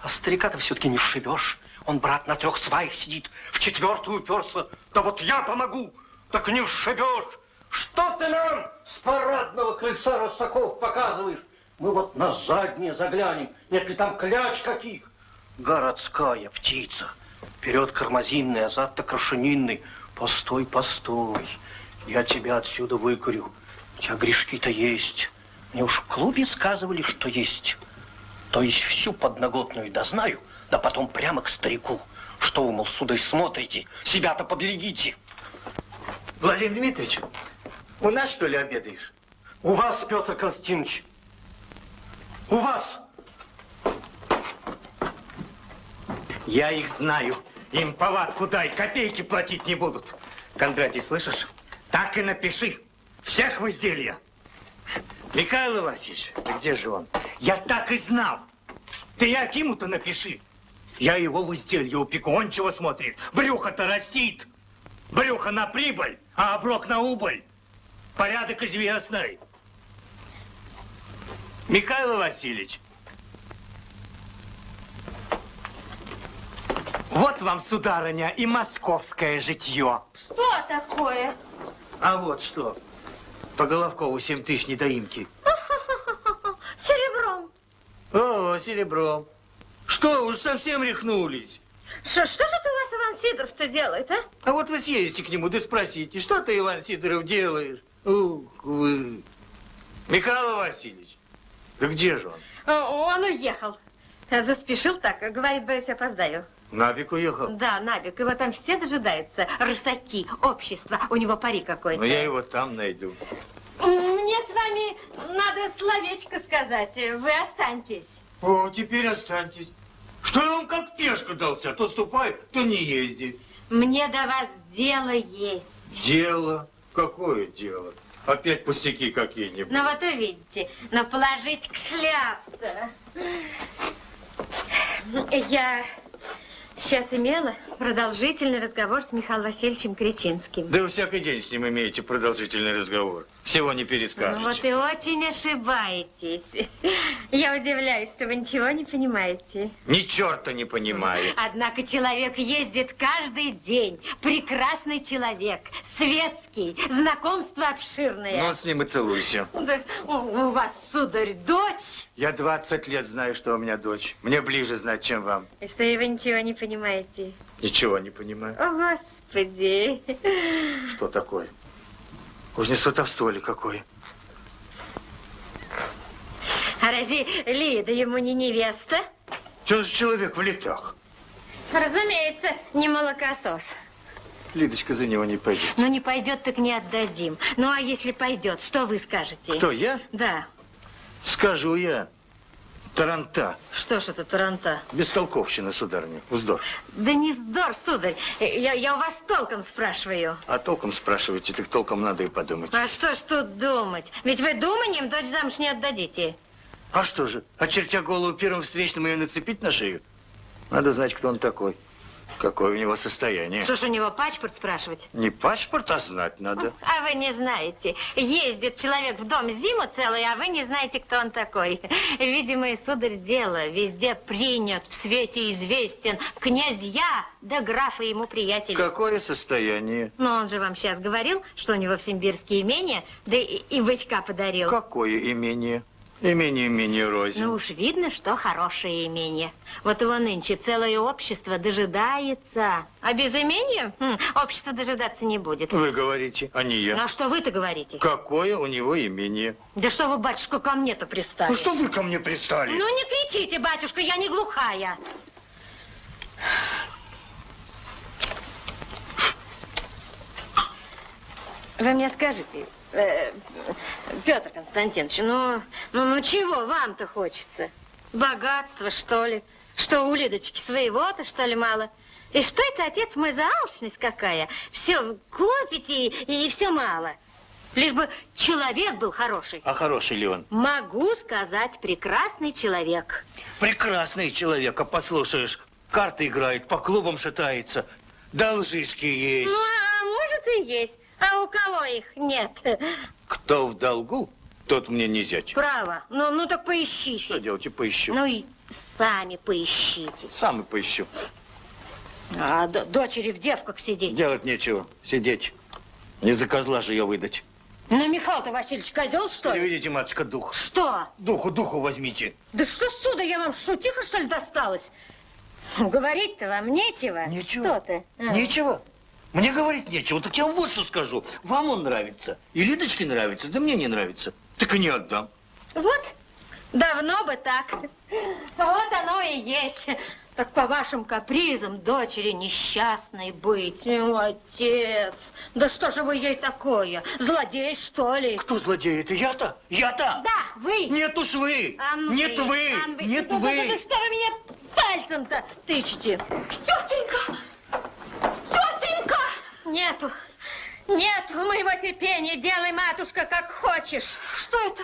Speaker 5: А старика-то все-таки не сшибешь. Он, брат, на трех сваях сидит, в четвертую уперся. Да вот я помогу, так не сшибешь. Что ты нам с парадного крыльца Ростаков показываешь? Мы вот на заднее заглянем. Нет ли там кляч каких? Городская птица. Вперед кармазинный, а зад-то крашенинный. Постой, постой. Я тебя отсюда выкурю. У тебя грешки-то есть. Мне уж в клубе сказывали, что есть. То есть всю подноготную дознаю, да потом прямо к старику. Что вы, мол, сударь, смотрите? Себя-то поберегите.
Speaker 3: Владимир Дмитриевич, у нас, что ли, обедаешь?
Speaker 5: У вас, Петр Константинович. У вас.
Speaker 3: Я их знаю. Им повадку дай, копейки платить не будут. Кондратий, слышишь? Так и напиши. Всех в изделия. Михаил Васильевич, да где же он? Я так и знал. Ты Акиму-то напиши. Я его в изделие упеку. Он чего смотрит? Брюхо-то растит. Брюхо на прибыль, а оброк на убыль. Порядок известный. Михаил Васильевич, вот вам, сударыня, и московское житье.
Speaker 1: Что такое?
Speaker 3: А вот что. По Головкову 7 тысяч недоимки.
Speaker 1: Серебром.
Speaker 3: О, серебром. Что, уж совсем рехнулись?
Speaker 1: Что, что же ты у вас, Иван Сидоров-то делает, а?
Speaker 3: А вот вы съездите к нему, да спросите, что ты, Иван Сидоров, делаешь? Ух вы. Михаил Васильевич, да где же он?
Speaker 1: О, Он уехал. Заспешил так, говорит, боюсь, опоздаю.
Speaker 3: Набик уехал.
Speaker 1: Да, Набик, его там все дожидаются. Рысаки, общество, у него пари какой-то.
Speaker 3: Но я его там найду.
Speaker 1: Мне с вами надо словечко сказать. Вы останьтесь.
Speaker 3: О, теперь останьтесь. Что я вам как пешка дался? То ступай, то не езди.
Speaker 1: Мне до вас дело есть.
Speaker 3: Дело? Какое дело? Опять пустяки какие-нибудь.
Speaker 1: Ну вот увидите, но положить к шляпу-то. Я сейчас имела продолжительный разговор с Михаилом Васильевичем Кричинским.
Speaker 3: Да вы всякий день с ним имеете продолжительный разговор. Всего не
Speaker 1: Ну
Speaker 3: перескажете.
Speaker 1: вот и очень ошибаетесь. Я удивляюсь, что вы ничего не понимаете.
Speaker 3: Ни черта не понимаю.
Speaker 1: Однако человек ездит каждый день. Прекрасный человек, светский, знакомство обширное.
Speaker 3: Ну, с ним и целуйся.
Speaker 1: Да, у, у вас, сударь, дочь.
Speaker 3: Я 20 лет знаю, что у меня дочь. Мне ближе знать, чем вам.
Speaker 1: И что и вы ничего не понимаете.
Speaker 3: Ничего не понимаю.
Speaker 1: О, Господи.
Speaker 3: Что такое? Уж не сватовство ли какое?
Speaker 1: А разве Лида ему не невеста?
Speaker 3: Он же человек в летах.
Speaker 1: Разумеется, не молокосос.
Speaker 3: Лидочка за него не пойдет.
Speaker 1: Ну, не пойдет, так не отдадим. Ну, а если пойдет, что вы скажете?
Speaker 3: Кто, я?
Speaker 1: Да.
Speaker 3: Скажу я. Таранта.
Speaker 1: Что ж это таранта?
Speaker 3: Бестолковщина, сударыня. Вздор.
Speaker 1: Да не вздор, сударь. Я, я у вас толком спрашиваю.
Speaker 3: А толком спрашиваете, так толком надо и подумать.
Speaker 1: А что ж тут думать? Ведь вы думанием дочь замуж не отдадите.
Speaker 3: А что же, очертя голову первым встречным ее нацепить на шею? Надо знать, кто он такой. Какое у него состояние.
Speaker 1: Что ж у него паспорт спрашивать?
Speaker 3: Не паспорт, а знать надо.
Speaker 1: А вы не знаете. Ездит человек в дом зиму целый, а вы не знаете, кто он такой. Видимо, и сударь дело. Везде принят, в свете известен. Князья да графы ему приятели.
Speaker 3: Какое состояние?
Speaker 1: Но он же вам сейчас говорил, что у него в Симбирске имение, да и, и бычка подарил.
Speaker 3: Какое имение? Имение имение рознь.
Speaker 1: Ну уж видно, что хорошее имение. Вот его нынче целое общество дожидается. А без имения хм, общество дожидаться не будет.
Speaker 3: Вы говорите, а не я.
Speaker 1: Ну а что вы-то говорите?
Speaker 3: Какое у него имение?
Speaker 1: Да что вы, батюшка, ко мне-то пристали?
Speaker 3: Ну что вы ко мне пристали?
Speaker 1: Ну не кричите, батюшка, я не глухая. Вы мне скажите, э, Петр Константинович, ну, ну, ну чего вам-то хочется? Богатство, что ли? Что у Лидочки своего-то, что ли, мало? И что это, отец мой, за алчность какая? Все копите и, и все мало. Лишь бы человек был хороший.
Speaker 3: А хороший ли он?
Speaker 1: Могу сказать, прекрасный человек.
Speaker 3: Прекрасный человек, а послушаешь, карты играет, по клубам шатается, должишки есть.
Speaker 1: Ну, а может и есть. А у кого их нет?
Speaker 3: Кто в долгу, тот мне не зять.
Speaker 1: Право. Ну, ну так поищите.
Speaker 3: Что делать, и поищу.
Speaker 1: Ну и сами поищите.
Speaker 3: Сам и поищу.
Speaker 1: А дочери в девках сидеть.
Speaker 3: Делать нечего, сидеть. Не за козла же ее выдать.
Speaker 1: Ну, Михаил-то Васильевич козел, что ли?
Speaker 3: Переведите, матушка, дух.
Speaker 1: Что?
Speaker 3: Духу, духу возьмите.
Speaker 1: Да что сюда, я вам шутиха, что ли, досталась? Говорить-то вам нечего.
Speaker 3: Нечего.
Speaker 1: Что ты? А.
Speaker 3: Нечего. Мне говорить нечего, так я вам вот что скажу. Вам он нравится, и Лидочке нравится, да мне не нравится. Так и не отдам.
Speaker 1: Вот, давно бы так. Вот оно и есть. Так по вашим капризам дочери несчастной быть. Ну, отец, да что же вы ей такое? Злодей, что ли?
Speaker 3: Кто злодей? Это я-то? Я-то?
Speaker 1: Да, вы.
Speaker 3: Нет уж вы.
Speaker 1: А ну
Speaker 3: Нет вы.
Speaker 1: а вы.
Speaker 3: Нет
Speaker 1: Да, да, да,
Speaker 3: вы.
Speaker 1: да что вы меня пальцем-то тычете?
Speaker 4: Тетенька!
Speaker 1: Нету. Нету моего терпения. Делай, матушка, как хочешь.
Speaker 4: Что это?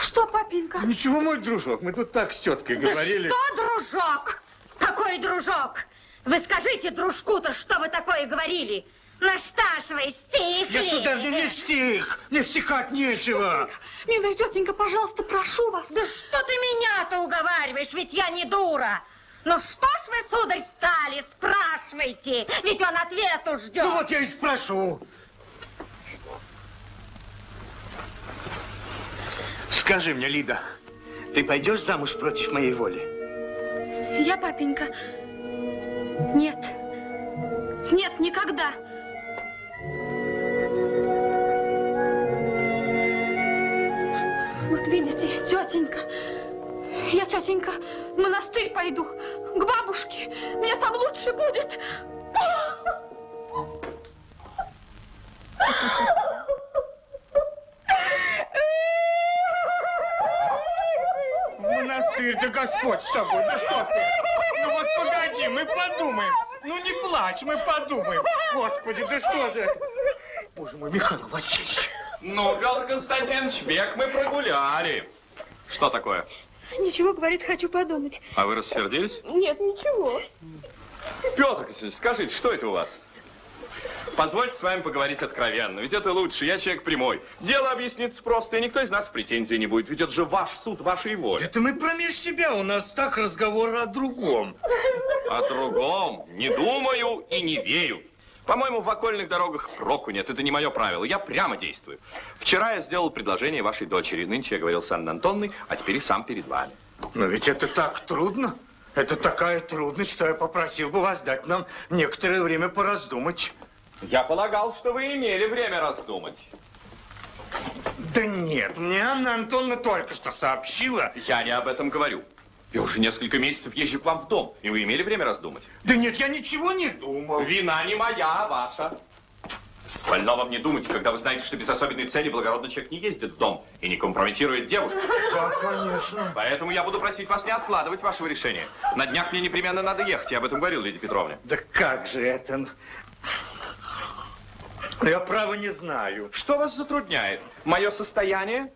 Speaker 4: Что, папенька?
Speaker 11: Ничего, мой дружок, мы тут так с теткой говорили.
Speaker 1: Да что, дружок? Какой дружок? Вы скажите дружку-то, что вы такое говорили? Насташивай, стих
Speaker 11: Я сюда мне не стих, мне стихать нечего.
Speaker 4: Милая тетенька, пожалуйста, прошу вас.
Speaker 1: Да что ты меня-то уговариваешь, ведь я не дура. Ну что ж вы, сударь, стали, спрашивайте, ведь он ответу ждет.
Speaker 11: Ну вот я и спрошу.
Speaker 3: Скажи мне, Лида, ты пойдешь замуж против моей воли?
Speaker 4: Я, папенька... Нет. Нет, никогда. Вот видите, тетенька, я, тетенька, в монастырь пойду, к бабушке. Мне там лучше будет.
Speaker 11: Монастырь, да Господь с тобой, да что ты? Ну вот погоди, мы подумаем. Ну не плачь, мы подумаем. Господи, да что же это? Боже мой, Михаил Васильевич.
Speaker 6: Ну, Петр Константинович, век мы прогуляли. Что такое?
Speaker 4: Ничего, говорит, хочу подумать.
Speaker 6: А вы рассердились?
Speaker 4: Нет, ничего.
Speaker 6: Петр Константинович, скажите, что это у вас? Позвольте с вами поговорить откровенно, ведь это лучше, я человек прямой. Дело объяснится просто, и никто из нас в претензии не будет, ведь это же ваш суд, вашей воли.
Speaker 3: Это мы промеж себя, у нас так разговор о другом.
Speaker 6: О другом не думаю и не верю. По-моему, в окольных дорогах проку нет, это не мое правило, я прямо действую. Вчера я сделал предложение вашей дочери, нынче я говорил с Анной Антонной, а теперь и сам перед вами.
Speaker 3: Но ведь это так трудно. Это такая трудность, что я попросил бы вас дать нам некоторое время пораздумать.
Speaker 6: Я полагал, что вы имели время раздумать.
Speaker 3: Да нет, мне Анна Антоновна только что сообщила.
Speaker 6: Я не об этом говорю. Я уже несколько месяцев езжу к вам в дом, и вы имели время раздумать?
Speaker 3: Да нет, я ничего не думал.
Speaker 6: Вина не моя, а ваша. Больно вам не думать, когда вы знаете, что без особенной цели благородный человек не ездит в дом и не компрометирует девушку.
Speaker 3: Да, конечно.
Speaker 6: Поэтому я буду просить вас не откладывать вашего решения. На днях мне непременно надо ехать, я об этом говорил, Лидия Петровна.
Speaker 3: Да как же это? Я право не знаю.
Speaker 6: Что вас затрудняет? Мое состояние?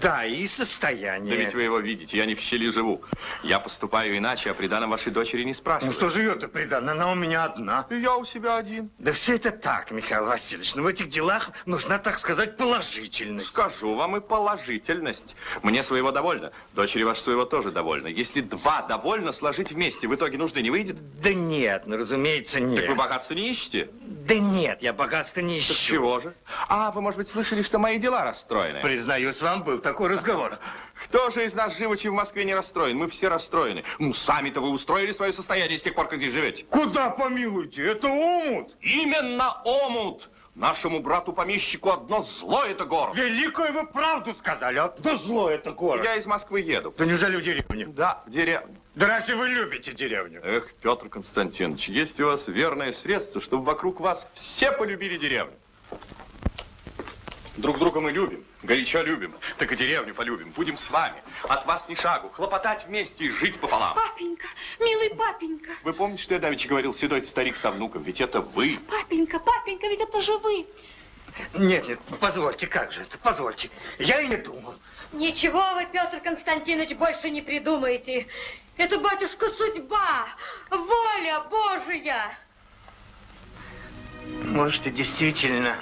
Speaker 3: Да, и состояние.
Speaker 6: Да ведь вы его видите, я не в щели живу. Я поступаю иначе, а приданом вашей дочери не
Speaker 3: Ну
Speaker 6: спрашиваю.
Speaker 3: что живет-то приданно? Она у меня одна.
Speaker 6: И я у себя один.
Speaker 3: Да все это так, Михаил Васильевич. Но в этих делах нужна, так сказать, положительность.
Speaker 6: Скажу вам и положительность. Мне своего довольно. Дочери вашей своего тоже довольно. Если два довольно сложить вместе, в итоге нужды не выйдет?
Speaker 3: Да нет, ну, разумеется, нет.
Speaker 6: Так вы богатства не ищете?
Speaker 3: Да нет, я богатства не ищу.
Speaker 6: Так чего же? А, вы, может быть, слышали, что мои дела расстроены?
Speaker 3: Признаюсь вам, был такой разговор.
Speaker 6: Кто же из нас живучи в Москве не расстроен? Мы все расстроены. Ну, сами-то вы устроили свое состояние с тех пор, как здесь живете.
Speaker 3: Куда помилуйте? Это омут.
Speaker 6: Именно омут. Нашему брату-помещику одно зло это город.
Speaker 3: Великую вы правду сказали. Одно зло это город.
Speaker 6: Я из Москвы еду.
Speaker 3: Да неужели в деревню?
Speaker 6: Да, в деревню.
Speaker 3: Да разве вы любите деревню?
Speaker 6: Эх, Петр Константинович, есть у вас верное средство, чтобы вокруг вас все полюбили деревню. Друг друга мы любим, горячо любим, так и деревню полюбим. Будем с вами, от вас ни шагу, хлопотать вместе и жить пополам.
Speaker 4: Папенька, милый папенька,
Speaker 6: Вы помните, что я давеча говорил, седой старик со внуком, ведь это вы.
Speaker 4: папенька, папенька, ведь это же вы.
Speaker 3: Нет, нет, позвольте, как же это, позвольте. Я и не думал.
Speaker 1: Ничего вы, Петр Константинович, больше не придумаете. Это, батюшка, судьба, воля Божия.
Speaker 3: Может, и действительно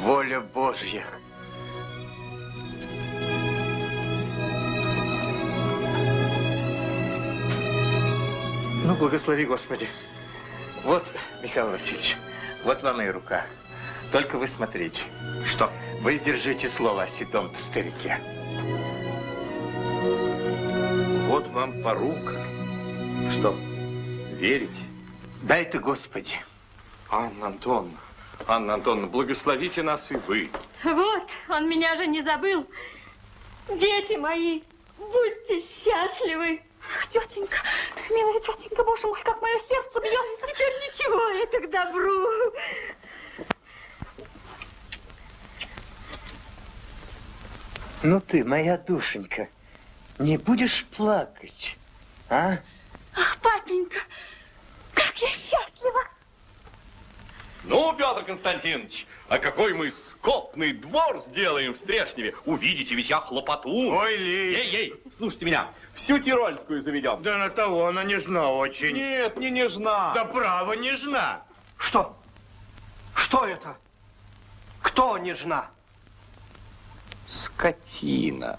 Speaker 3: воля Божья. Ну, благослови, Господи. Вот, Михаил Васильевич, вот вам и рука. Только вы смотрите.
Speaker 6: Что?
Speaker 3: Вы сдержите слово о седом старике.
Speaker 6: Вот вам порука. Что, верите?
Speaker 3: Дай ты, Господи.
Speaker 6: Анна Антоновна, Анна Антоновна, благословите нас и вы.
Speaker 1: Вот, он меня же не забыл. Дети мои, будьте счастливы.
Speaker 4: Ах, Тетенька, милая тетенька, боже мой, как мое сердце бьется.
Speaker 1: Теперь ничего, это к добру.
Speaker 3: Ну ты, моя душенька, не будешь плакать, а?
Speaker 4: Ах, папенька, как я счастлива.
Speaker 6: Ну, Петр Константинович, а какой мы скотный двор сделаем в Стрешневе. Увидите, ведь я хлопоту.
Speaker 3: Ой, Ли.
Speaker 6: Эй, ей, слушайте меня, всю Тирольскую заведем.
Speaker 3: Да на того она нежна очень.
Speaker 6: Нет, не нежна.
Speaker 3: Да право, нежна.
Speaker 5: Что? Что это? Кто нежна?
Speaker 6: Скотина.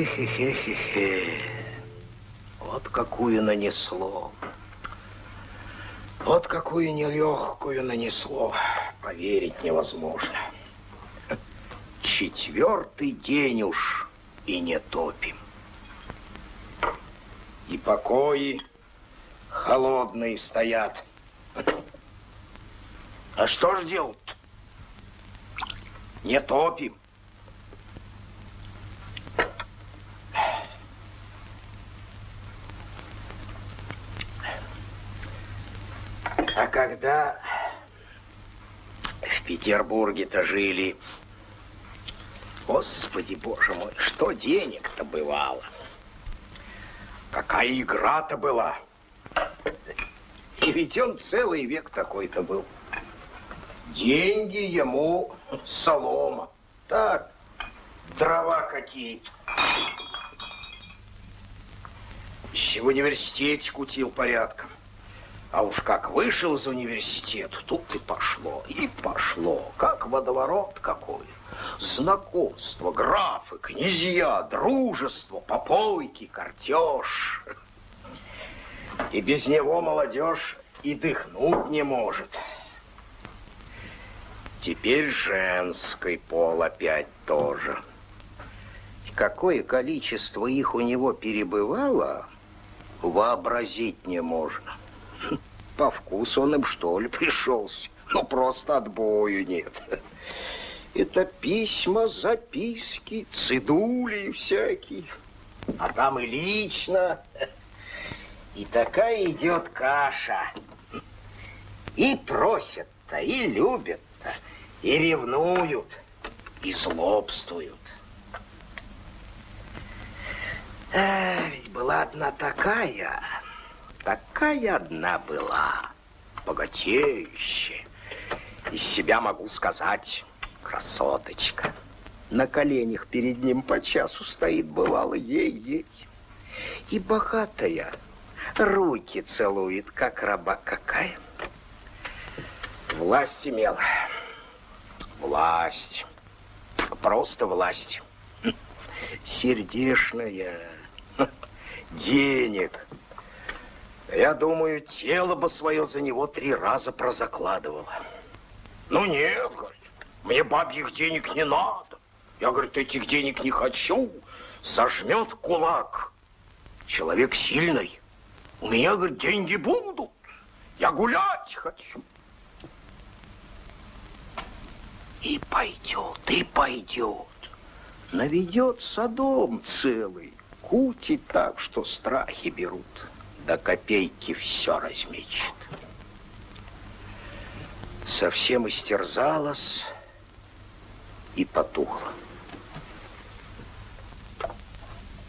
Speaker 12: Эхе-хе-хе-хе-хе. Вот какую нанесло. Вот какую нелегкую нанесло. Поверить невозможно. Четвертый день уж и не топим. И покои холодные стоят. А что ж делать? Не топим. А когда в Петербурге-то жили, Господи, Боже мой, что денег-то бывало? Какая игра-то была? И ведь он целый век такой-то был. Деньги ему солома. Так, дрова какие-то. Еще в университете кутил порядком. А уж как вышел из университета, тут и пошло, и пошло, как водоворот какой. Знакомство, графы, князья, дружество, попойки, картеж. И без него молодежь и дыхнуть не может. Теперь женский пол опять тоже. Какое количество их у него перебывало, вообразить не можно. По вкусу он им, что ли, пришелся. Ну, просто отбою нет. Это письма, записки, цидули всякие. А там и лично. И такая идет каша. И просят-то, и любят-то, и ревнуют, и злобствуют. А, ведь была одна такая, такая одна была, богатеющая. Из себя могу сказать, красоточка. На коленях перед ним по часу стоит, бывало, ей-ей. И богатая, руки целует, как раба какая. Власть имел. Власть. Просто власть. Сердешная. Денег. Я думаю, тело бы свое за него три раза прозакладывало. Ну нет, говорит, мне бабьих денег не надо. Я, говорит, этих денег не хочу. Сожмет кулак. Человек сильный. У меня, говорит, деньги будут. Я гулять хочу. И пойдет, и пойдет. Наведет садом целый. Кутит так, что страхи берут. До копейки все размечет. Совсем истерзалась и потухла.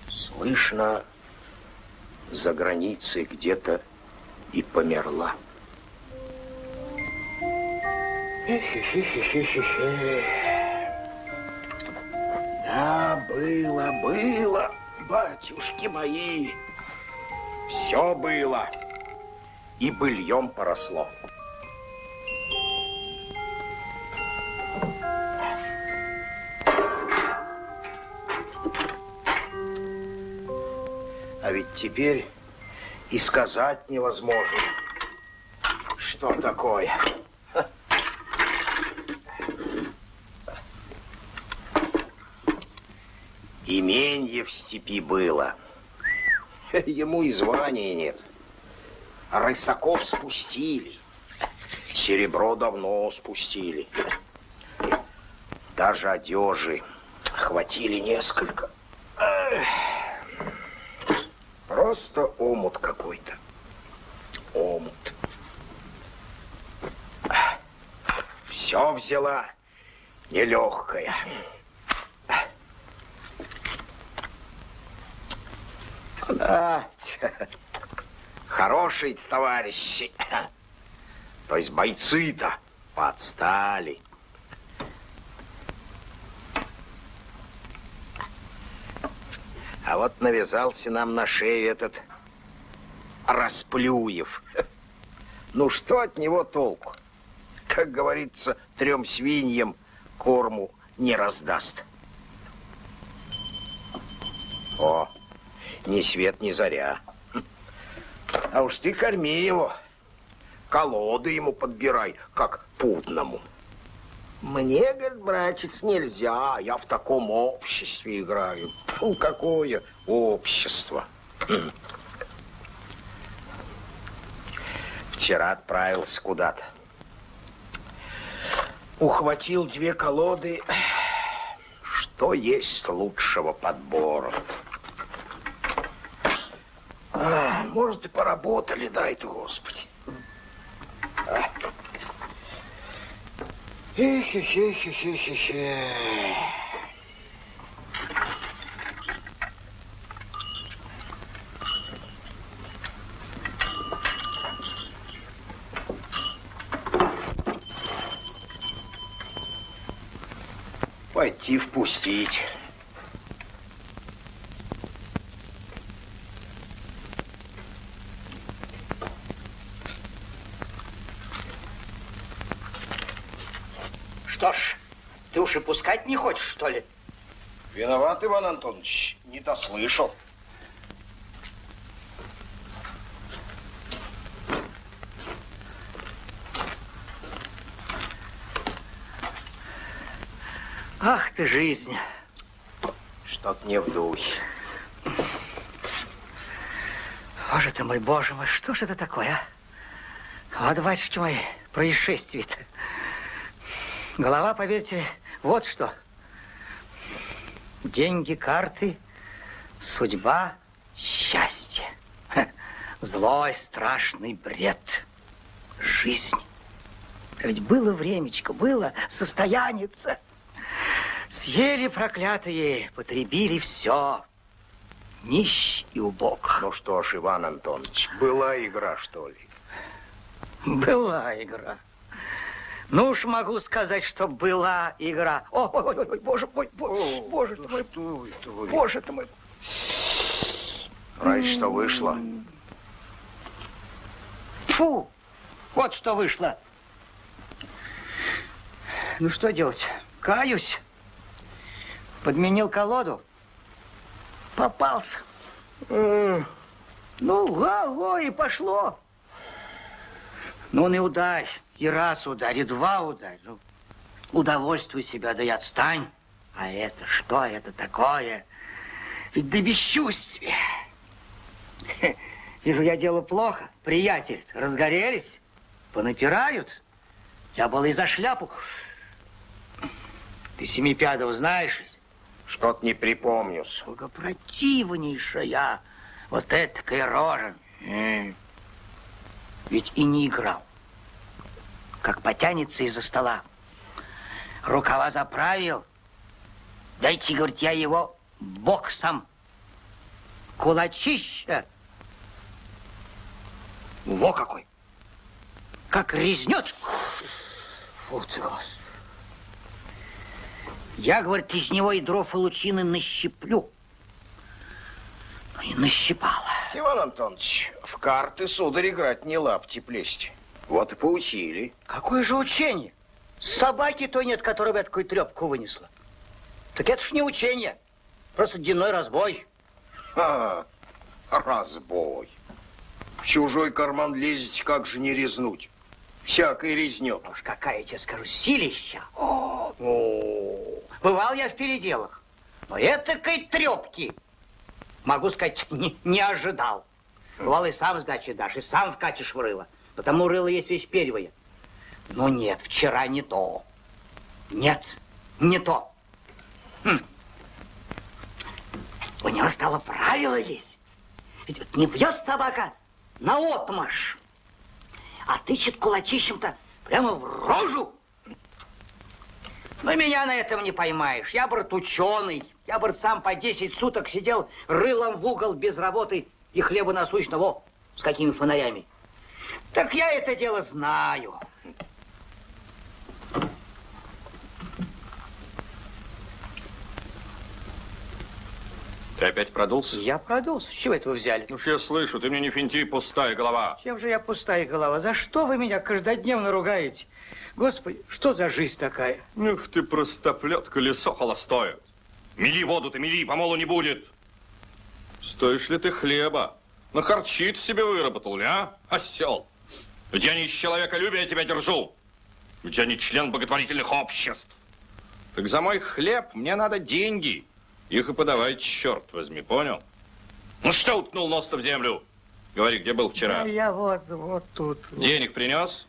Speaker 12: Слышно, за границей где-то и померла. Да, было, было, батюшки мои, все было, и быльем поросло. А ведь теперь и сказать невозможно, что такое. Именье в степи было. Ему и звания нет. Рысаков спустили. Серебро давно спустили. Даже одежи хватили несколько. Просто омут какой-то. Омут. Все взяла нелегкая. Да, хорошие товарищи. То есть бойцы-то подстали. А вот навязался нам на шею этот Расплюев. Ну, что от него толку? Как говорится, трем свиньям корму не раздаст. О, ни свет, ни заря. А уж ты корми его. Колоды ему подбирай, как путному. Мне, говорит, братец, нельзя. Я в таком обществе играю. Фу, какое общество. Вчера отправился куда-то. Ухватил две колоды. Что есть лучшего подбора? А, может, и поработали, дай-то, Господи. А. Эхе-хе-хе-хе-хе-хе. Пойти впустить.
Speaker 13: Что ж, ты уж и пускать не хочешь, что ли?
Speaker 12: Виноват, Иван Антонович, не дослышал.
Speaker 13: Ах ты, жизнь.
Speaker 12: Что-то не в духе.
Speaker 13: Боже ты мой, боже мой, что ж это такое, а? Вот, батюшки мои, происшествие-то. Голова, поверьте, вот что. Деньги, карты, судьба, счастье. Злой, страшный бред. Жизнь. А Ведь было времечко, было состояница. Съели проклятые, потребили все. Нищ и убог.
Speaker 12: Ну что ж, Иван Антонович, была игра, что ли?
Speaker 13: Была игра. Ну уж могу сказать, что была игра. О, ой, ой, ой, боже мой, боже, боже ты мой, боже ты мой.
Speaker 12: Раньше что вышло?
Speaker 13: Фу, вот что вышло. Ну что делать? Каюсь. Подменил колоду. Попался. Ну, го-го, и пошло. Ну, не ударь. И раз ударь, и два ударь. Ну, удовольствуй себя, да и отстань. А это что это такое? Ведь до бесчувствия. Вижу, я дело плохо. Приятель, разгорелись, понапирают. Я был и за шляпу. Ты Семипядова знаешь?
Speaker 12: Что-то не припомню.
Speaker 13: Сколько противнейшая. Вот этакая рожа. Ведь и не играл. Как потянется из-за стола. Рукава заправил. Дайте, говорит, я его боксом. Кулачища. Во какой. Как резнет. Фу ты, Господи. Я, говорит, из него и дров и лучины нащиплю. Ну и нащипала.
Speaker 12: Иван Антонович, в карты, сударь, играть не лапти плесть. Вот и поучили.
Speaker 13: Какое же учение? Собаки той нет, которая бы такую трепку вынесла. Так это ж не учение. Просто дневной разбой.
Speaker 12: Ха, разбой. В чужой карман лезете, как же не резнуть? Всякой резнет.
Speaker 13: Уж какая, я тебе скажу, силища. О, бывал я в переделах. Но этакой трепки, могу сказать, не, не ожидал. Бывал и сам сдачи дашь, и сам вкатишь в рыло. Потому рыло есть вещь первая. Но нет, вчера не то. Нет, не то. Хм. У него стало правило есть. Ведь вот не бьет собака на отмашь, а тычет кулачищем-то прямо в рожу. Но меня на этом не поймаешь. Я, брат, ученый. Я, брат, сам по 10 суток сидел рылом в угол без работы и хлеба насущного с какими фонарями. Так я это дело знаю.
Speaker 6: Ты опять продулся?
Speaker 13: Я продулся. С чего это вы взяли?
Speaker 6: Ну, я слышу, ты мне не финти, пустая голова.
Speaker 13: Чем же я пустая голова? За что вы меня каждодневно ругаете? Господи, что за жизнь такая?
Speaker 6: Ух ты, простоплет, колесо холостое. Мели воду ты, мели, помолу не будет. Стоишь ли ты хлеба? На харчит себе выработал, ли, а? Осел. Ведь я не из человеколюбия тебя держу. Ведь я не член благотворительных обществ. Так за мой хлеб мне надо деньги. Их и подавай, черт возьми, понял? Ну что уткнул нос-то в землю? Говори, где был вчера?
Speaker 13: А я вот, вот тут.
Speaker 6: Денег принес?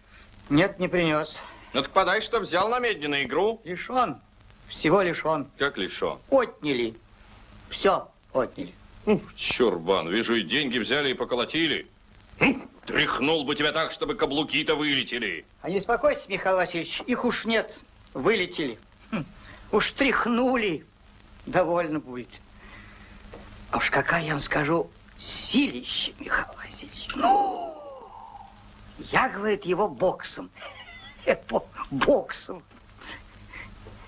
Speaker 13: Нет, не принес.
Speaker 6: Ну так подай, что взял на медне игру.
Speaker 13: Лишен. Всего лишен.
Speaker 6: Как лишен?
Speaker 13: Отняли. Все отняли.
Speaker 6: Ух, чурбан, вижу, и деньги взяли и поколотили. Хм, тряхнул бы тебя так, чтобы каблуки-то вылетели.
Speaker 13: А не успокойся, Михаил Васильевич, их уж нет. Вылетели. Хм, уж тряхнули. Довольно будет. А уж какая, я вам скажу, силище, Михаил Васильевич. Ну, я, говорит, его боксом. По боксом.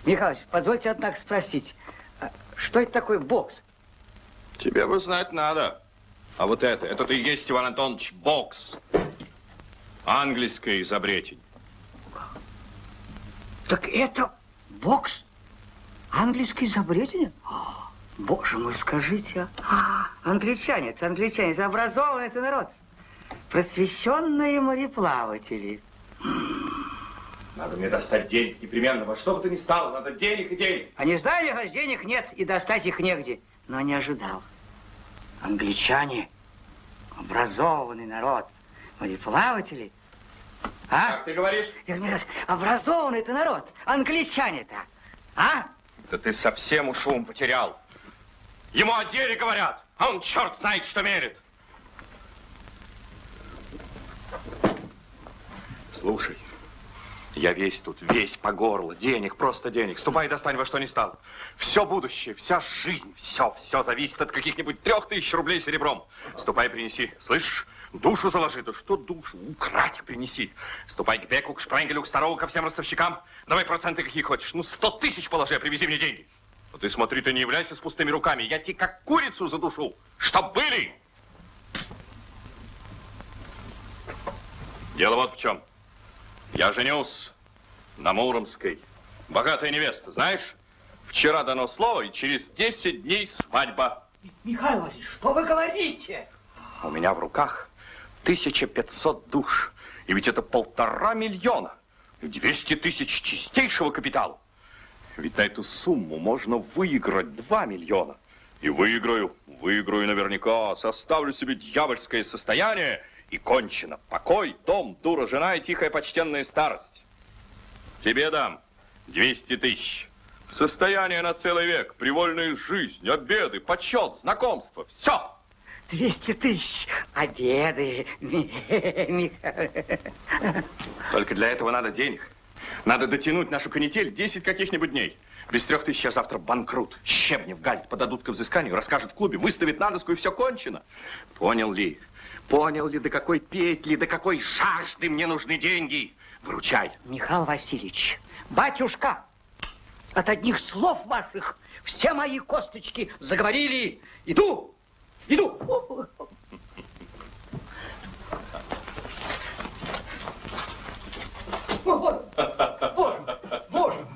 Speaker 13: Михаил Васильевич, позвольте, однако, спросить, а что это такое бокс?
Speaker 6: Тебе бы знать надо. А вот это, это ты и есть, Иван Антонович, бокс. Английское изобретение.
Speaker 13: Так это бокс? Английское изобретение? О, Боже мой, скажите, а? а англичане, это англичане, это образованный это народ. Просвещенные мореплаватели.
Speaker 6: Надо мне достать денег непременно. Во что бы то ни стало, надо денег и денег.
Speaker 13: А не знаю, Михаил, денег нет, и достать их негде. Но не ожидал. Англичане, образованный народ, мореплаватели. А?
Speaker 6: Как ты говоришь?
Speaker 13: Образованный это народ, англичане-то. А?
Speaker 6: Да ты совсем уж ум потерял. Ему о деле говорят, а он черт знает, что мерит. Слушай, я весь тут, весь по горло. Денег, просто денег. Ступай и достань во что ни стало. Все будущее, вся жизнь, все, все зависит от каких-нибудь трех тысяч рублей серебром. Ступай, принеси. Слышишь? Душу заложи. Да что душу? Украть принеси. Ступай к Беку, к Шпренгелю, к Старову, ко всем ростовщикам. Давай проценты какие хочешь. Ну, сто тысяч положи, а привези мне деньги. Но ты смотри, ты не являйся с пустыми руками. Я тебе как курицу задушу. Чтоб были! Дело вот в чем. Я женюсь на Муромской. Богатая невеста, знаешь? Вчера дано слово, и через 10 дней свадьба.
Speaker 13: Михаил Васильевич, что вы говорите?
Speaker 6: У меня в руках 1500 душ. И ведь это полтора миллиона. И 200 тысяч чистейшего капитала. Ведь на эту сумму можно выиграть 2 миллиона. И выиграю, выиграю наверняка, составлю себе дьявольское состояние и кончено. Покой, дом, дура, жена и тихая почтенная старость. Тебе дам 200 тысяч. Состояние на целый век, привольная жизнь, обеды, почет, знакомство. Все.
Speaker 13: 200 тысяч. Обеды.
Speaker 6: Только для этого надо денег. Надо дотянуть нашу канитель 10 каких-нибудь дней. Без трех тысяч я завтра банкрут. Щебни в гальт подадут к взысканию, расскажут в клубе, выставят на доску и все кончено. Понял ли? Понял ли, до какой петли, до какой жажды мне нужны деньги? Выручай.
Speaker 13: Михаил Васильевич, батюшка, от одних слов ваших все мои косточки заговорили. Иду, иду. Боже, боже.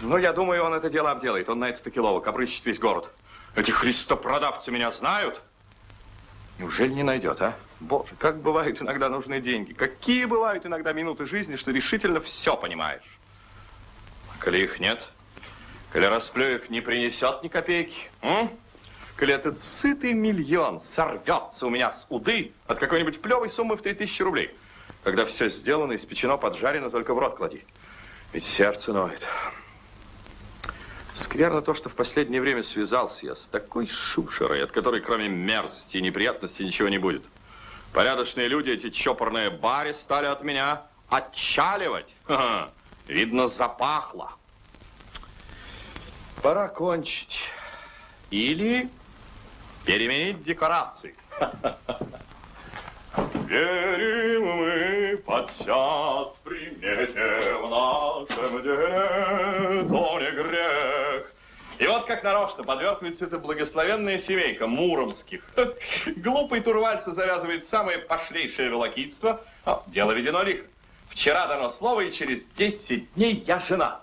Speaker 6: Ну, я думаю, он это дело обделает. Он на это таки ловок, обрыщет весь город. Эти христопродавцы меня знают. Неужели не найдет, а? Боже, как бывают иногда нужны деньги. Какие бывают иногда минуты жизни, что решительно все понимаешь. Коли их нет, коли расплюек не принесет ни копейки, м? коли этот сытый миллион сорвется у меня с уды от какой-нибудь плевой суммы в 3000 рублей, когда все сделано, испечено, поджарено, только в рот клади. Ведь сердце ноет. Скверно то, что в последнее время связался я с такой шушерой, от которой кроме мерзости и неприятностей ничего не будет. Порядочные люди, эти чопорные бари, стали от меня отчаливать. Ха-ха. Видно, запахло. Пора кончить. Или переменить декорации. Верим мы подчас примете в нашем деле, то не грех. И вот как нарочно подвертывается эта благословенная семейка Муромских. Глупый турвальцы завязывает самое пошлейшее волокитство. А, дело ведено лихо. Вчера дано слово, и через 10 дней я женат.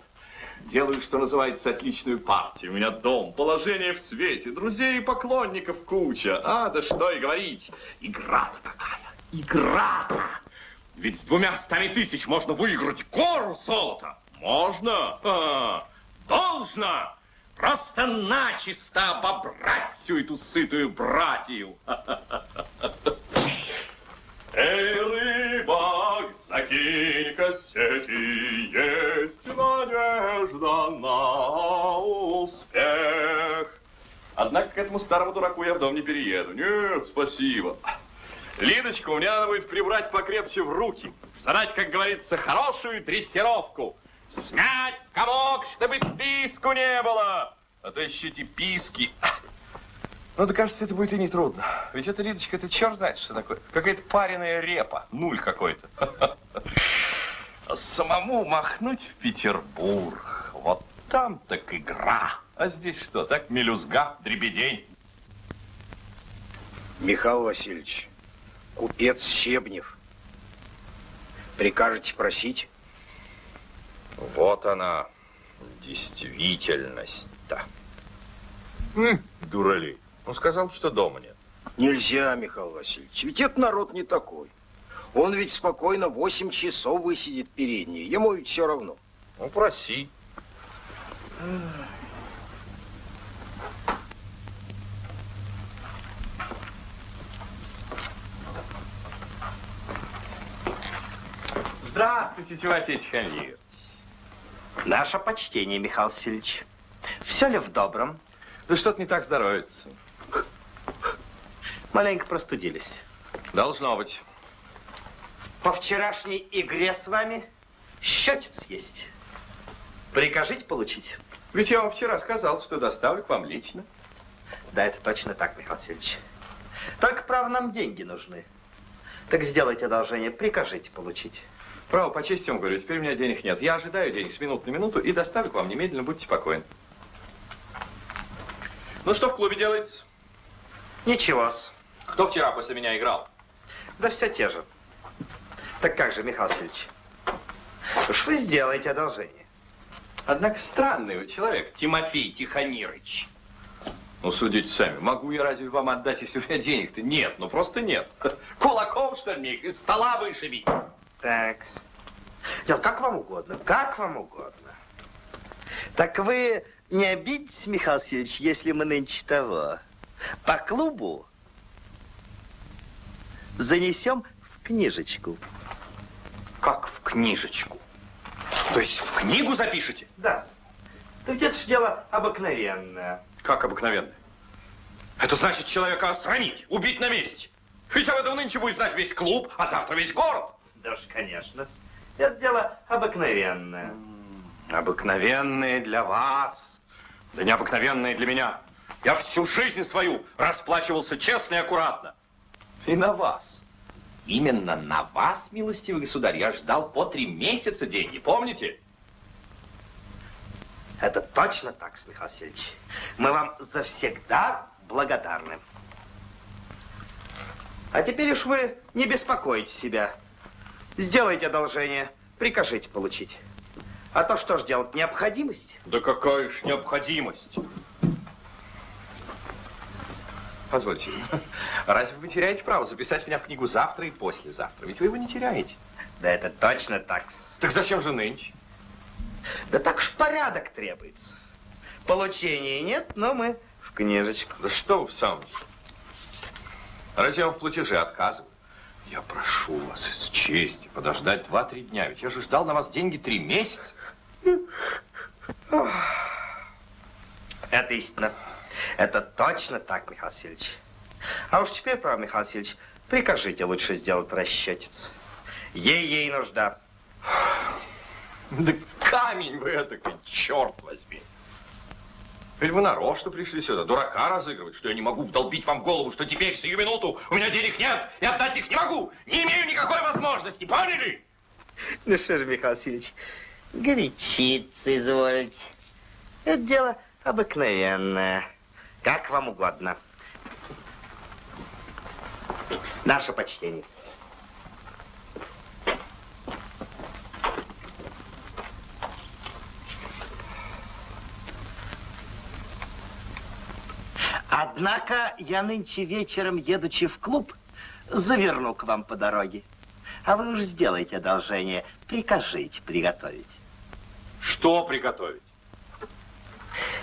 Speaker 6: Делаю, что называется, отличную партию. У меня дом, положение в свете, друзей и поклонников куча. А, да что и говорить. Игра-то игра-то. Ведь с двумя стами тысяч можно выиграть гору золота. Можно, а, должно. Просто начисто обобрать всю эту сытую братью. Эй, рыбак, закинь-ка сети, есть надежда на успех. Однако к этому старому дураку я в дом не перееду. Нет, спасибо. Лидочка, мне надо будет прибрать покрепче в руки. Задать, как говорится, хорошую дрессировку. Смять комок, чтобы писку не было. А то еще эти писки.
Speaker 14: Ну, да кажется, это будет и не трудно. Ведь это, Лидочка, это черт знает, что такое. Какая-то пареная репа. Нуль какой-то. А самому махнуть в Петербург. Вот там так игра. А здесь что, так мелюзга, дребедень.
Speaker 12: Михаил Васильевич, купец Щебнев. Прикажете просить?
Speaker 6: Вот она, действительность-то.
Speaker 14: Дуралей. Он сказал, что дома нет.
Speaker 12: Нельзя, Михаил Васильевич, ведь это народ не такой. Он ведь спокойно 8 часов высидит передние, ему ведь все равно.
Speaker 14: Ну, проси.
Speaker 6: Здравствуйте, Тимофей Тихомирович.
Speaker 7: Наше почтение, Михаил Васильевич. Все ли в добром?
Speaker 6: Да что-то не так здоровится.
Speaker 7: Маленько простудились.
Speaker 6: Должно быть.
Speaker 7: По вчерашней игре с вами счетец есть. Прикажите получить.
Speaker 6: Ведь я вам вчера сказал, что доставлю к вам лично.
Speaker 7: Да, это точно так, Михаил Васильевич. Только, право, нам деньги нужны. Так сделайте одолжение, прикажите получить.
Speaker 6: Право, по чести вам говорю, теперь у меня денег нет. Я ожидаю денег с минуты на минуту и доставлю к вам немедленно, будьте спокойны. Ну, что в клубе делается?
Speaker 7: Ничего-с.
Speaker 6: Кто вчера после меня играл?
Speaker 7: Да все те же. Так как же, Михаил Васильевич? Уж вы сделаете одолжение.
Speaker 6: Однако странный вы человек, Тимофей Тихомирович. Ну, судите сами, могу я разве вам отдать, если у меня денег-то нет? Ну, просто нет. Кулаком, что ли, из стола вышибить?
Speaker 7: Так. Нет, как вам угодно, как вам угодно. Так вы не обидитесь, Михаил Васильевич, если мы нынче того по клубу занесем в книжечку.
Speaker 6: Как в книжечку? То есть в книгу запишете?
Speaker 7: Да. Так это ж дело обыкновенное.
Speaker 6: Как обыкновенно? Это значит человека осрамить, убить на месте. Ведь об этом нынче будет знать весь клуб, а завтра весь город.
Speaker 7: Да уж, конечно. Это дело обыкновенное.
Speaker 6: Обыкновенное для вас, да необыкновенное для меня. Я всю жизнь свою расплачивался честно и аккуратно. И на вас. Именно на вас, милостивый государь, я ждал по три месяца деньги, помните?
Speaker 7: Это точно так, Михаил Васильевич. Мы вам завсегда благодарны. А теперь уж вы не беспокойте себя. Сделайте одолжение, прикажите получить. А то что ж делать, необходимость?
Speaker 6: Да какая ж необходимость? Позвольте, разве вы теряете право записать меня в книгу завтра и послезавтра? Ведь вы его не теряете.
Speaker 7: Да это точно так.
Speaker 6: Так зачем же нынче?
Speaker 7: Да так уж порядок требуется. Получения нет, но мы в книжечку.
Speaker 6: Да что вы в самом деле? Разве я вам в платеже отказываю? Я прошу вас из чести подождать два-три дня, ведь я же ждал на вас деньги три месяца.
Speaker 7: Это истина. Это точно так, Михаил Васильевич. А уж теперь, право, Михаил Васильевич, прикажите лучше сделать расчетец. Ей-ей нужда.
Speaker 6: Да камень вы этакой, черт возьми. Ведь вы нарочно пришли сюда, дурака разыгрывать, что я не могу вдолбить вам в голову, что теперь, сию минуту, у меня денег нет, и отдать их не могу. Не имею никакой возможности, поняли?
Speaker 7: Ну что же, Михаил Васильевич, горячиться извольте. Это дело обыкновенное. Как вам угодно. Наше почтение.
Speaker 15: Однако я нынче вечером, едучи в клуб, заверну к вам по дороге. А вы уж сделайте одолжение, прикажите приготовить.
Speaker 6: Что приготовить?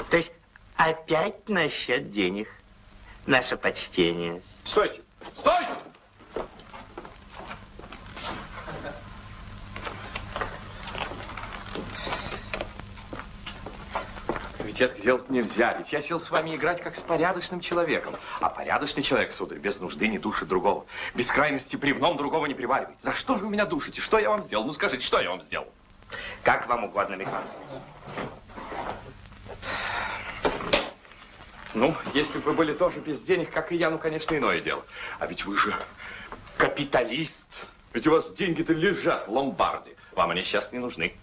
Speaker 15: То есть опять насчет денег. Наше почтение.
Speaker 6: Стойте! Стойте! Ведь это делать нельзя, ведь я сел с вами играть как с порядочным человеком. А порядочный человек, сударь, без нужды не душит другого. Без крайности бревном другого не приваривает. За что же вы меня душите? Что я вам сделал? Ну скажите, что я вам сделал?
Speaker 15: Как вам угодно, Михаил.
Speaker 6: Ну, если бы вы были тоже без денег, как и я, ну, конечно, иное дело. А ведь вы же капиталист. Ведь у вас деньги-то лежат в ломбарде. Вам они сейчас не нужны.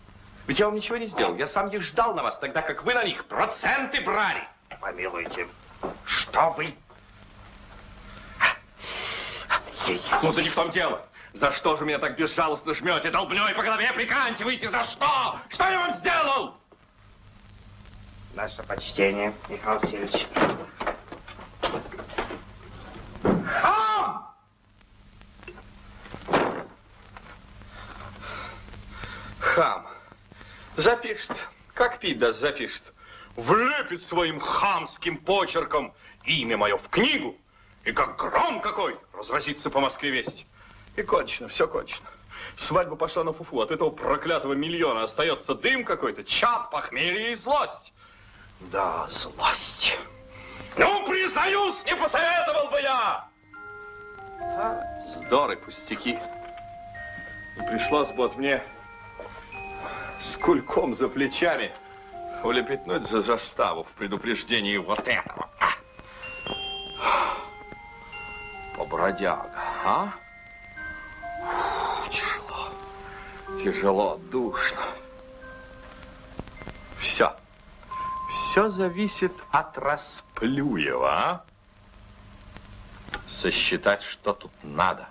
Speaker 6: Ведь я вам ничего не сделал. Я сам их ждал на вас, тогда как вы на них проценты брали.
Speaker 15: Помилуйте, что вы?
Speaker 6: Ну, да не в том дело. За что же меня так безжалостно жмете, долбней по голове приканчиваете? За что? Что я вам сделал?
Speaker 15: Наше почтение, Михаил Васильевич.
Speaker 6: Запишет. Как пить даст, запишет. Влепит своим хамским почерком имя мое в книгу, и как гром какой разразится по Москве весть. И кончено, все кончено. Свадьба пошла на фуфу. От этого проклятого миллиона остается дым какой-то, чад, похмелье и злость. Да, злость. Ну, признаюсь, не посоветовал бы я. А, вздоры, пустяки. И пришлось бы вот мне с кульком за плечами улепетнуть за заставу в предупреждении вот этого. Побродяга, а? Тяжело, тяжело, душно. Все. Все зависит от Расплюева, а? Сосчитать, что тут надо.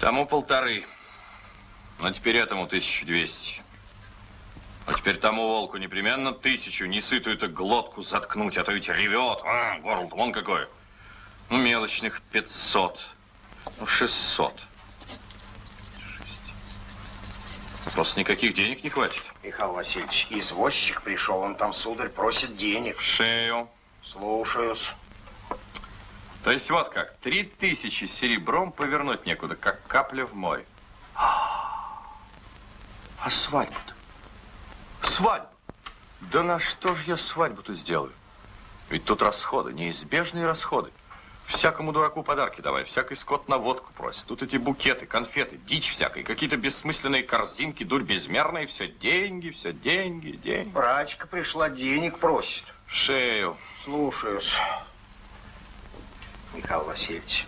Speaker 6: Тому полторы. Но теперь этому 1200. А теперь тому волку непременно тысячу, не сытую-то глотку заткнуть, а то ведь ревет. А, горло вон какое. Ну, мелочных 500. Ну, 600. Просто никаких денег не хватит.
Speaker 12: Михаил Васильевич, извозчик пришел, он там, сударь, просит денег.
Speaker 6: В шею.
Speaker 12: Слушаюсь.
Speaker 6: То есть вот как, три тысячи серебром повернуть некуда, как капля в мой. А свадьбу-то? Свадьбу? Да на что же я свадьбу-то сделаю? Ведь тут расходы, неизбежные расходы. Всякому дураку подарки давай, всякий скот на водку просит. Тут эти букеты, конфеты, дичь всякая, какие-то бессмысленные корзинки, дурь безмерная, все деньги, все деньги, деньги.
Speaker 12: Брачка пришла, денег просит.
Speaker 6: В шею.
Speaker 12: Слушаюсь. Михаил Васильевич,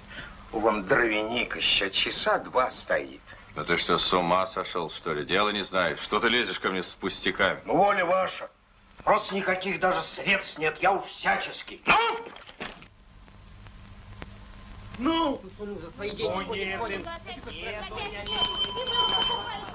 Speaker 12: у вам дровяник еще часа два стоит.
Speaker 6: Да ты что, с ума сошел, что ли? Дело не знаешь. Что ты лезешь ко мне с пустяками?
Speaker 12: Ну, воля ваша. Просто никаких даже средств нет. Я уж всячески.
Speaker 6: Ну!
Speaker 13: Ну!
Speaker 16: Ну,
Speaker 13: нет, блин. Нет, у меня нет.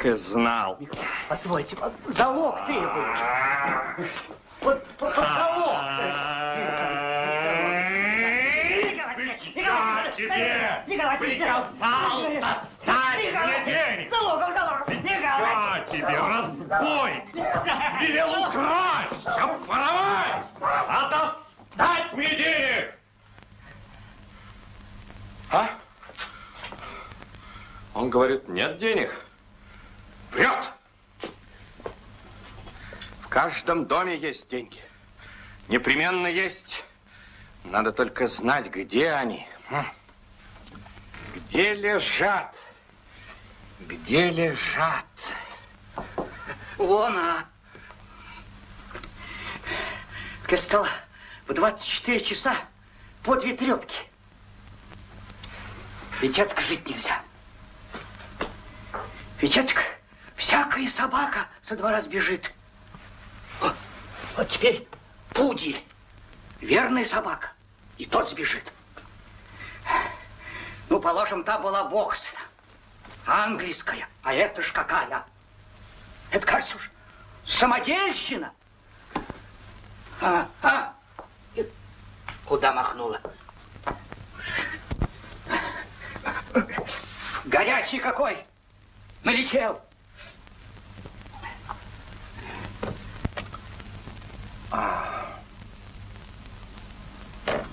Speaker 6: Так и знал.
Speaker 13: Позвольте, залог требует. Вот, вот залог.
Speaker 17: Тебе приказал достать мне денег.
Speaker 13: Залогом, залогом.
Speaker 17: Я тебе разбой. Велел украсть, обворовать, а достать мне денег.
Speaker 6: А? Он говорит, нет денег. Врет. В каждом доме есть деньги. Непременно есть. Надо только знать, где они. Хм. Где лежат? Где лежат?
Speaker 13: Вон, а. Так я стала в 24 часа по две трепки. Ведь жить нельзя. Ведь всякая собака со двора сбежит. Вот, вот теперь пудель, верная собака, и тот сбежит. Ну, положим, та была боксна, английская, а это ж какая? Это, кажется, уж самодельщина. А, а? Куда махнула? Горячий какой! Налетел!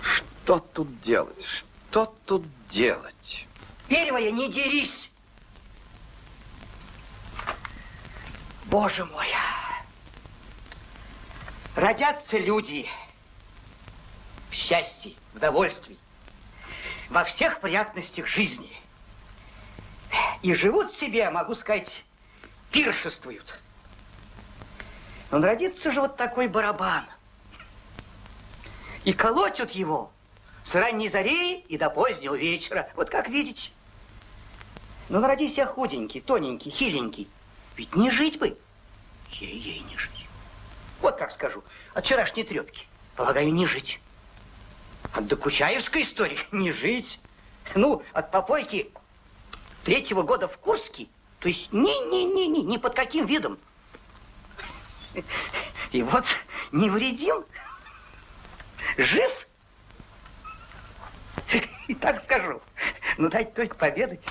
Speaker 18: Что тут делать? Что тут делать?
Speaker 13: Первое, не дерись! Боже мой! Родятся люди в счастье, в довольстве, во всех приятностях жизни. И живут себе, могу сказать, пиршествуют. Он родится же вот такой барабан. И колотят его с ранней зари и до позднего вечера. Вот как видите. Ну, родись я худенький, тоненький, хиленький. Ведь не жить бы. Ей-ей не жить. Вот как скажу, от вчерашней трепки. Полагаю, не жить. От докучаевской истории не жить. Ну, от попойки третьего года в Курске, то есть ни-ни-ни-ни, ни под каким видом. И вот невредим, жив. И так скажу. Ну, дать только поведать,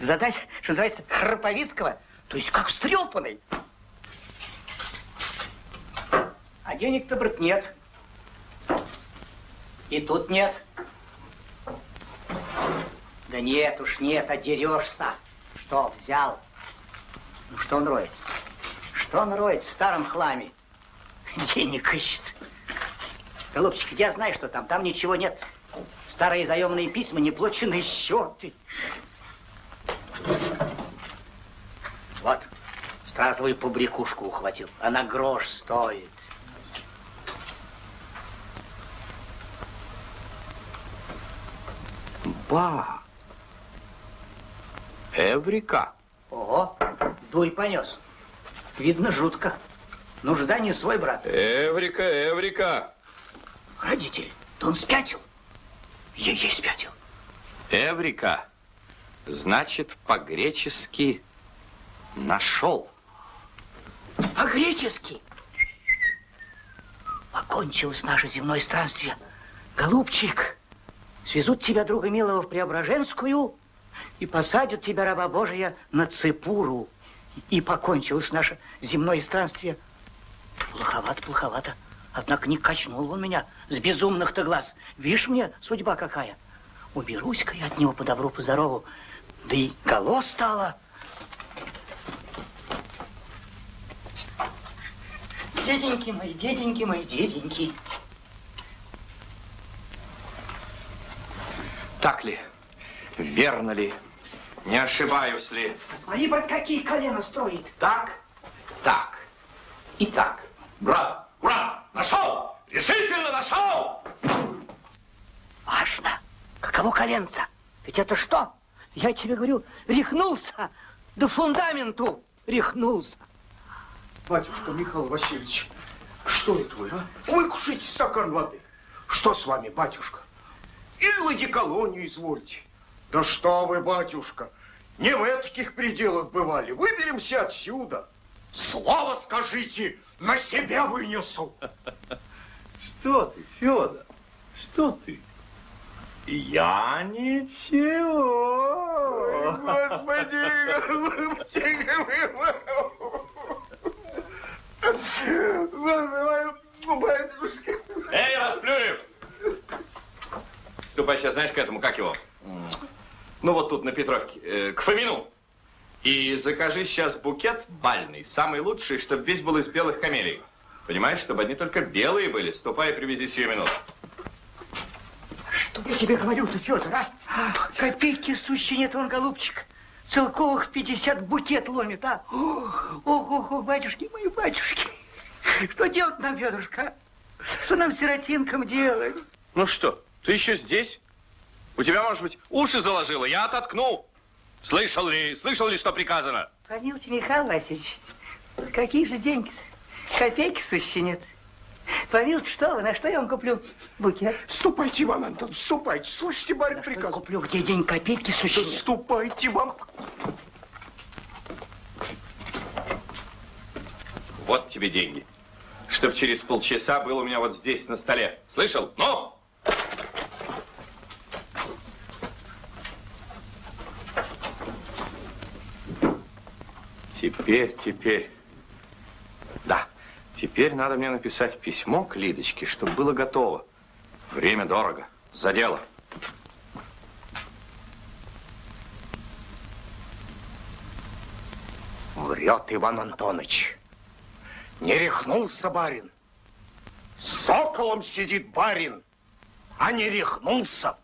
Speaker 13: задать, что называется, Храповицкого, то есть как стрепанный. А денег-то, брат, нет. И тут нет. Да нет уж, нет, одерешься. Что, взял? Ну, что он роется? Что он роется в старом хламе? Денег ищет. Голубчик, я знаю, что там. Там ничего нет. Старые заемные письма, неплаченные счеты. Вот, стразовую побрякушку ухватил. Она грош стоит.
Speaker 18: Ба! Эврика!
Speaker 13: Ого, дуй понес. Видно, жутко. Нужда не свой, брат.
Speaker 6: Эврика, Эврика!
Speaker 13: Родитель, да он спятил. Ей-ей спятил.
Speaker 6: Эврика! Значит, по-гречески нашел.
Speaker 13: По-гречески. Окончилось наше земное странствие. Голубчик, свезут тебя, друга милого, в Преображенскую и посадят тебя, раба Божия, на цепуру. И покончилось наше земное странствие. Плоховато, плоховато. Однако не качнул он меня с безумных-то глаз. Видишь мне, судьба какая. Уберусь-ка я от него по добру, по здорову. Да и голо стало. Деденьки мои, деденьки мои, деденьки.
Speaker 6: Так ли? Верно ли? Не ошибаюсь ли?
Speaker 13: Смотри, брат, какие колено строит.
Speaker 6: Так, так и так. Брат, брат, нашел! Решительно нашел!
Speaker 13: Важно. Каково коленца? Ведь это что? Я тебе говорю, рехнулся. До фундаменту рехнулся.
Speaker 12: Батюшка Михаил Васильевич, что это вы, а? Выкушайте стакан воды. Что с вами, батюшка? Или вы деколонию извольте? Да что вы, батюшка, не в таких пределах бывали. Выберемся отсюда. Слово скажите, на себя вынесу.
Speaker 3: Что ты, Федор? Что ты? Я ничего.
Speaker 12: Господи, батюшка.
Speaker 6: Эй, Расплюев! Ступай сейчас, знаешь, к этому, как его? Ну, вот тут, на Петровке, э, к Фомину. И закажи сейчас букет бальный, самый лучший, чтобы весь был из белых камелий. Понимаешь, чтобы одни только белые были. Ступай и привези сию минуту.
Speaker 13: Что я тебе говорю-то, Федор, а? Копейки сущие нет, он, голубчик. Целковых 50 букет ломит, а? Ох, ох, ох, батюшки мои, батюшки. Что делать нам, Федорушка? а? Что нам, сиротинкам, делать?
Speaker 6: Ну что, ты еще здесь? У тебя, может быть, уши заложило? Я ототкну. Слышал ли, слышал ли, что приказано?
Speaker 13: Помилуйте, Михаил Васильевич, какие же деньги -то? Копейки сущие нет. Помилуйте, что вы, на что я вам куплю букет?
Speaker 12: Ступайте, Иван Антонович, ступайте. Слышите, барин приказ.
Speaker 13: Куплю, где день копейки сущие?
Speaker 12: Ступайте вам.
Speaker 6: Вот тебе деньги. Чтоб через полчаса был у меня вот здесь на столе. Слышал? Ну! Теперь, теперь. Да, теперь надо мне написать письмо к Лидочке, чтобы было готово. Время дорого. За дело.
Speaker 12: Врет Иван Антонович. Не рехнулся барин. С соколом сидит барин, а не рехнулся.